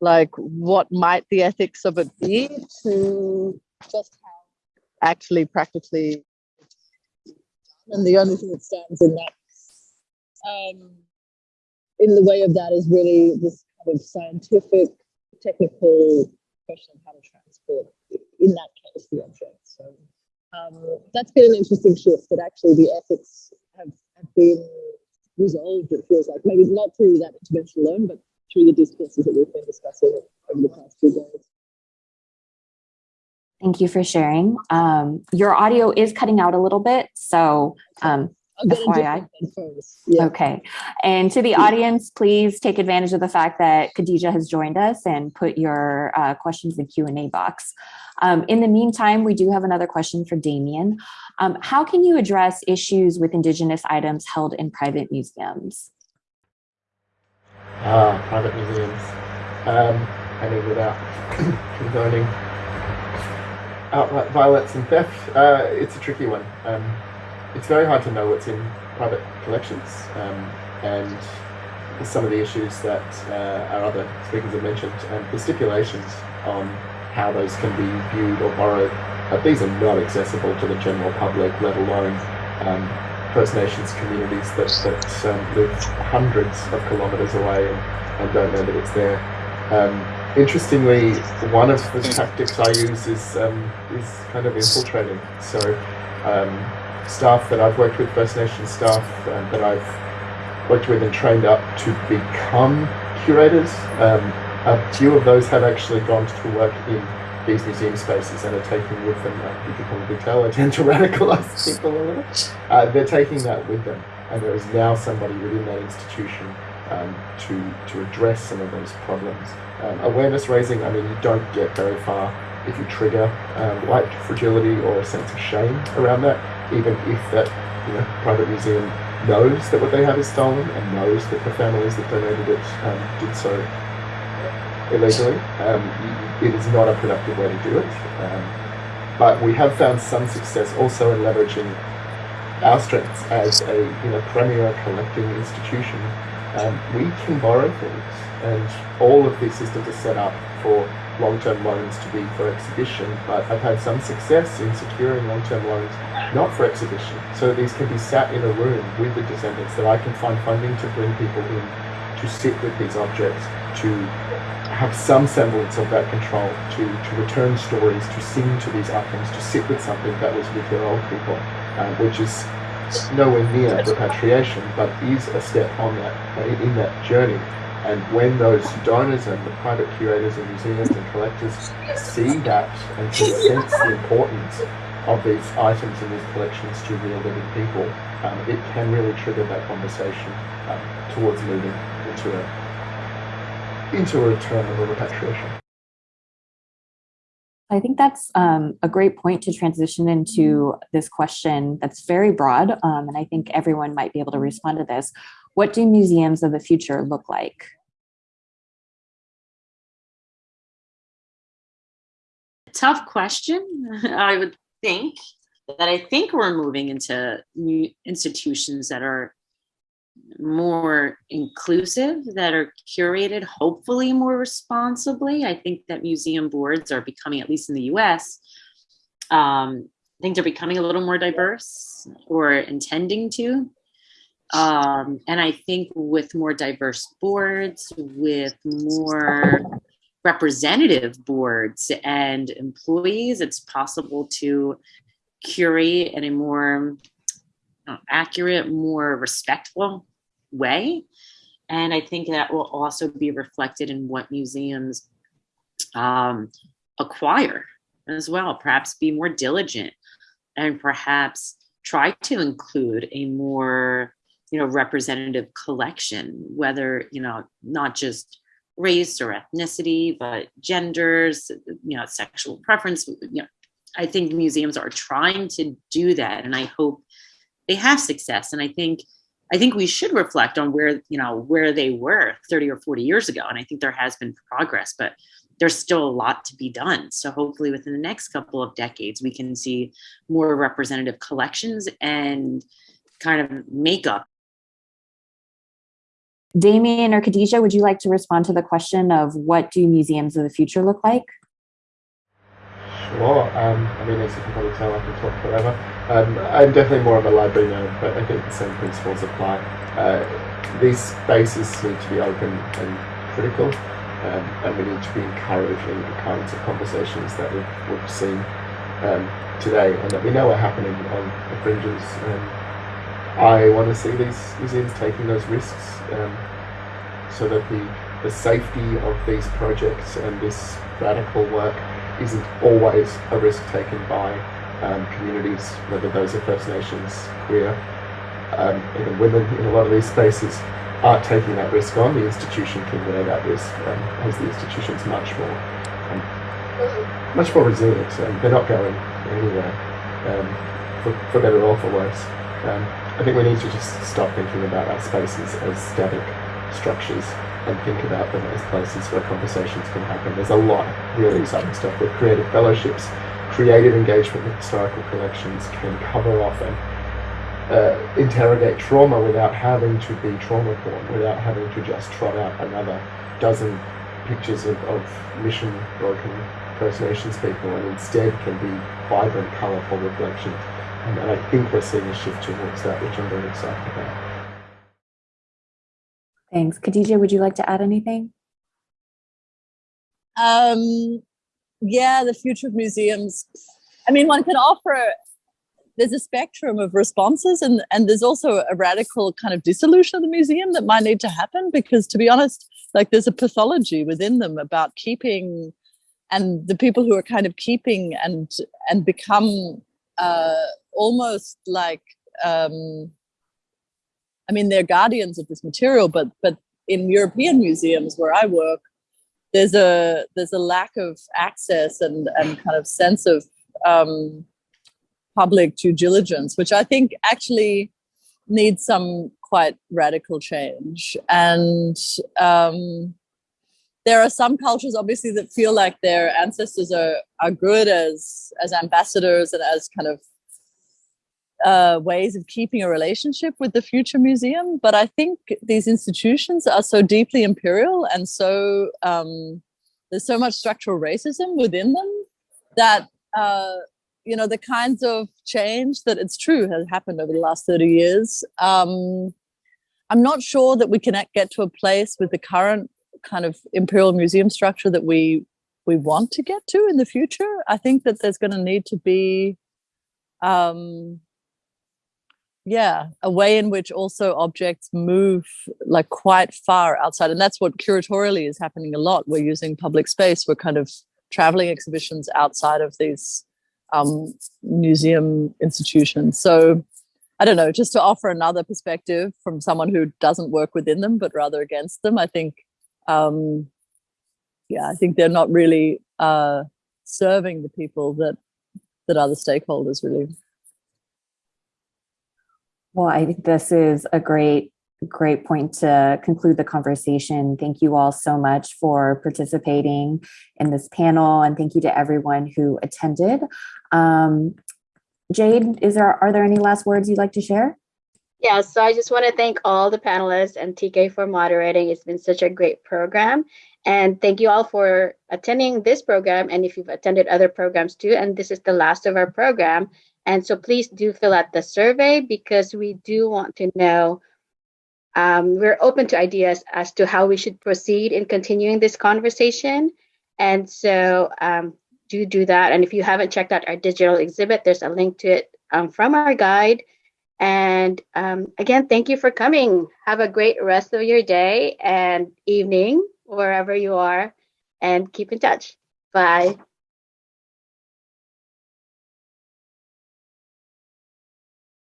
like, what might the ethics of it be to just how actually practically. And the only thing that stands in that, um, in the way of that, is really this kind of scientific, technical question of how to transport, in that case, the object. So um, that's been an interesting shift that actually the ethics have, have been resolved, it feels like. Maybe not through that intervention alone, but through the discourses that we've been discussing over the past few days. Thank you for sharing. Um, your audio is cutting out a little bit, so um, FYI. Yeah. Okay. And to the audience, please take advantage of the fact that Khadija has joined us and put your uh, questions in the Q&A box. Um, in the meantime, we do have another question for Damien. Um, how can you address issues with Indigenous items held in private museums? Ah, private museums. Um, I mean, without (coughs) condoning outright violence and theft, uh, it's a tricky one. Um, it's very hard to know what's in private collections um, and some of the issues that uh, our other speakers have mentioned and the stipulations on how those can be viewed or borrowed. Uh, these are not accessible to the general public, let alone um, First Nations communities that, that um, live hundreds of kilometres away and, and, don't know that it's there. Um, interestingly, one of the tactics I use is, um, is kind of infiltrating. So um, staff that I've worked with, First Nations staff um, that I've worked with and trained up to become curators. Um, a few of those have actually gone to work in these museum spaces and are taking with them, uh, you can probably tell, I tend to radicalize (laughs) people a little. Uh, they're taking that with them and there is now somebody within that institution um, to, to address some of those problems. Um, awareness raising, I mean, you don't get very far if you trigger um, white fragility or a sense of shame around that even if that you know, private museum knows that what they have is stolen and knows that the families that donated it um, did so illegally, um, it is not a productive way to do it. Um, but we have found some success also in leveraging our strengths as a you know premier collecting institution. Um, we can borrow things, and all of these systems are set up for long-term loans to be for exhibition, but I've had some success in securing long-term loans not for exhibition. So these can be sat in a room with the descendants that I can find funding to bring people in to sit with these objects, to have some semblance of that control, to, to return stories, to sing to these items, to sit with something that was with their old people, uh, which is nowhere near repatriation, but is a step on that in that journey. And when those donors and the private curators and museums and collectors see that and can (laughs) sense the importance of these items and these collections to real living people, um, it can really trigger that conversation um, towards moving into a into a return of a repatriation. I think that's um, a great point to transition into this question that's very broad, um, and I think everyone might be able to respond to this. What do museums of the future look like? Tough question, (laughs) I would think that I think we're moving into new institutions that are more inclusive, that are curated, hopefully more responsibly. I think that museum boards are becoming, at least in the US, um, I think they're becoming a little more diverse or intending to. Um, and I think with more diverse boards, with more representative boards and employees, it's possible to curate in a more accurate, more respectful way. And I think that will also be reflected in what museums um, acquire as well, perhaps be more diligent and perhaps try to include a more you know representative collection whether you know not just race or ethnicity but genders you know sexual preference you know I think museums are trying to do that, and I hope they have success. And I think I think we should reflect on where you know where they were 30 or 40 years ago, and I think there has been progress, but there's still a lot to be done. So hopefully, within the next couple of decades, we can see more representative collections and kind of makeup. Damien or Khadija, would you like to respond to the question of what do museums of the future look like? Sure. Um, I mean, as you can probably tell, I can talk forever. Um, I'm definitely more of a library nerd, but I think the same principles apply. Uh, these spaces need to be open and critical, um, and we need to be encouraging the kinds of conversations that we've, we've seen um, today and that we know are happening on the fringes. Um, I want to see these museums taking those risks um, so that the, the safety of these projects and this radical work isn't always a risk taken by um, communities, whether those are First Nations, queer, um, even women in a lot of these spaces are taking that risk on. The institution can wear that risk um, as the institution's much more um, much more resilient. and they're not going anywhere um, for, for, better or for worse. Um, I think we need to just stop thinking about our spaces as static structures and think about them as places where conversations can happen. There's a lot of really exciting stuff with creative fellowships, creative engagement with historical collections can cover off and uh, interrogate trauma without having to be trauma porn, without having to just trot out another dozen pictures of, of mission broken First Nations people and instead can be vibrant, colourful reflections. And, and I think we're seeing a shift towards that, which I'm very excited about. Thanks. Khadija, would you like to add anything? Um, yeah, the future of museums. I mean, one can offer, there's a spectrum of responses and, and there's also a radical kind of dissolution of the museum that might need to happen because to be honest, like there's a pathology within them about keeping and the people who are kind of keeping and and become uh, almost like um, I mean, they're guardians of this material, but but in European museums where I work, there's a there's a lack of access and and kind of sense of um, public due diligence, which I think actually needs some quite radical change. And um, there are some cultures, obviously, that feel like their ancestors are are good as as ambassadors and as kind of uh, ways of keeping a relationship with the future museum. But I think these institutions are so deeply imperial and so um, there's so much structural racism within them that, uh, you know, the kinds of change that it's true has happened over the last 30 years. Um, I'm not sure that we can get to a place with the current kind of imperial museum structure that we we want to get to in the future. I think that there's going to need to be um, yeah a way in which also objects move like quite far outside and that's what curatorially is happening a lot we're using public space we're kind of traveling exhibitions outside of these um, museum institutions so i don't know just to offer another perspective from someone who doesn't work within them but rather against them i think um, yeah i think they're not really uh, serving the people that that are the stakeholders really. Well, I think this is a great, great point to conclude the conversation. Thank you all so much for participating in this panel and thank you to everyone who attended. Um, Jade, is there, are there any last words you'd like to share? Yeah, so I just want to thank all the panelists and TK for moderating. It's been such a great program. And thank you all for attending this program. And if you've attended other programs too, and this is the last of our program. And so please do fill out the survey because we do want to know. Um, we're open to ideas as to how we should proceed in continuing this conversation. And so um, do do that. And if you haven't checked out our digital exhibit, there's a link to it um, from our guide. And um, again, thank you for coming. Have a great rest of your day and evening, wherever you are, and keep in touch. Bye.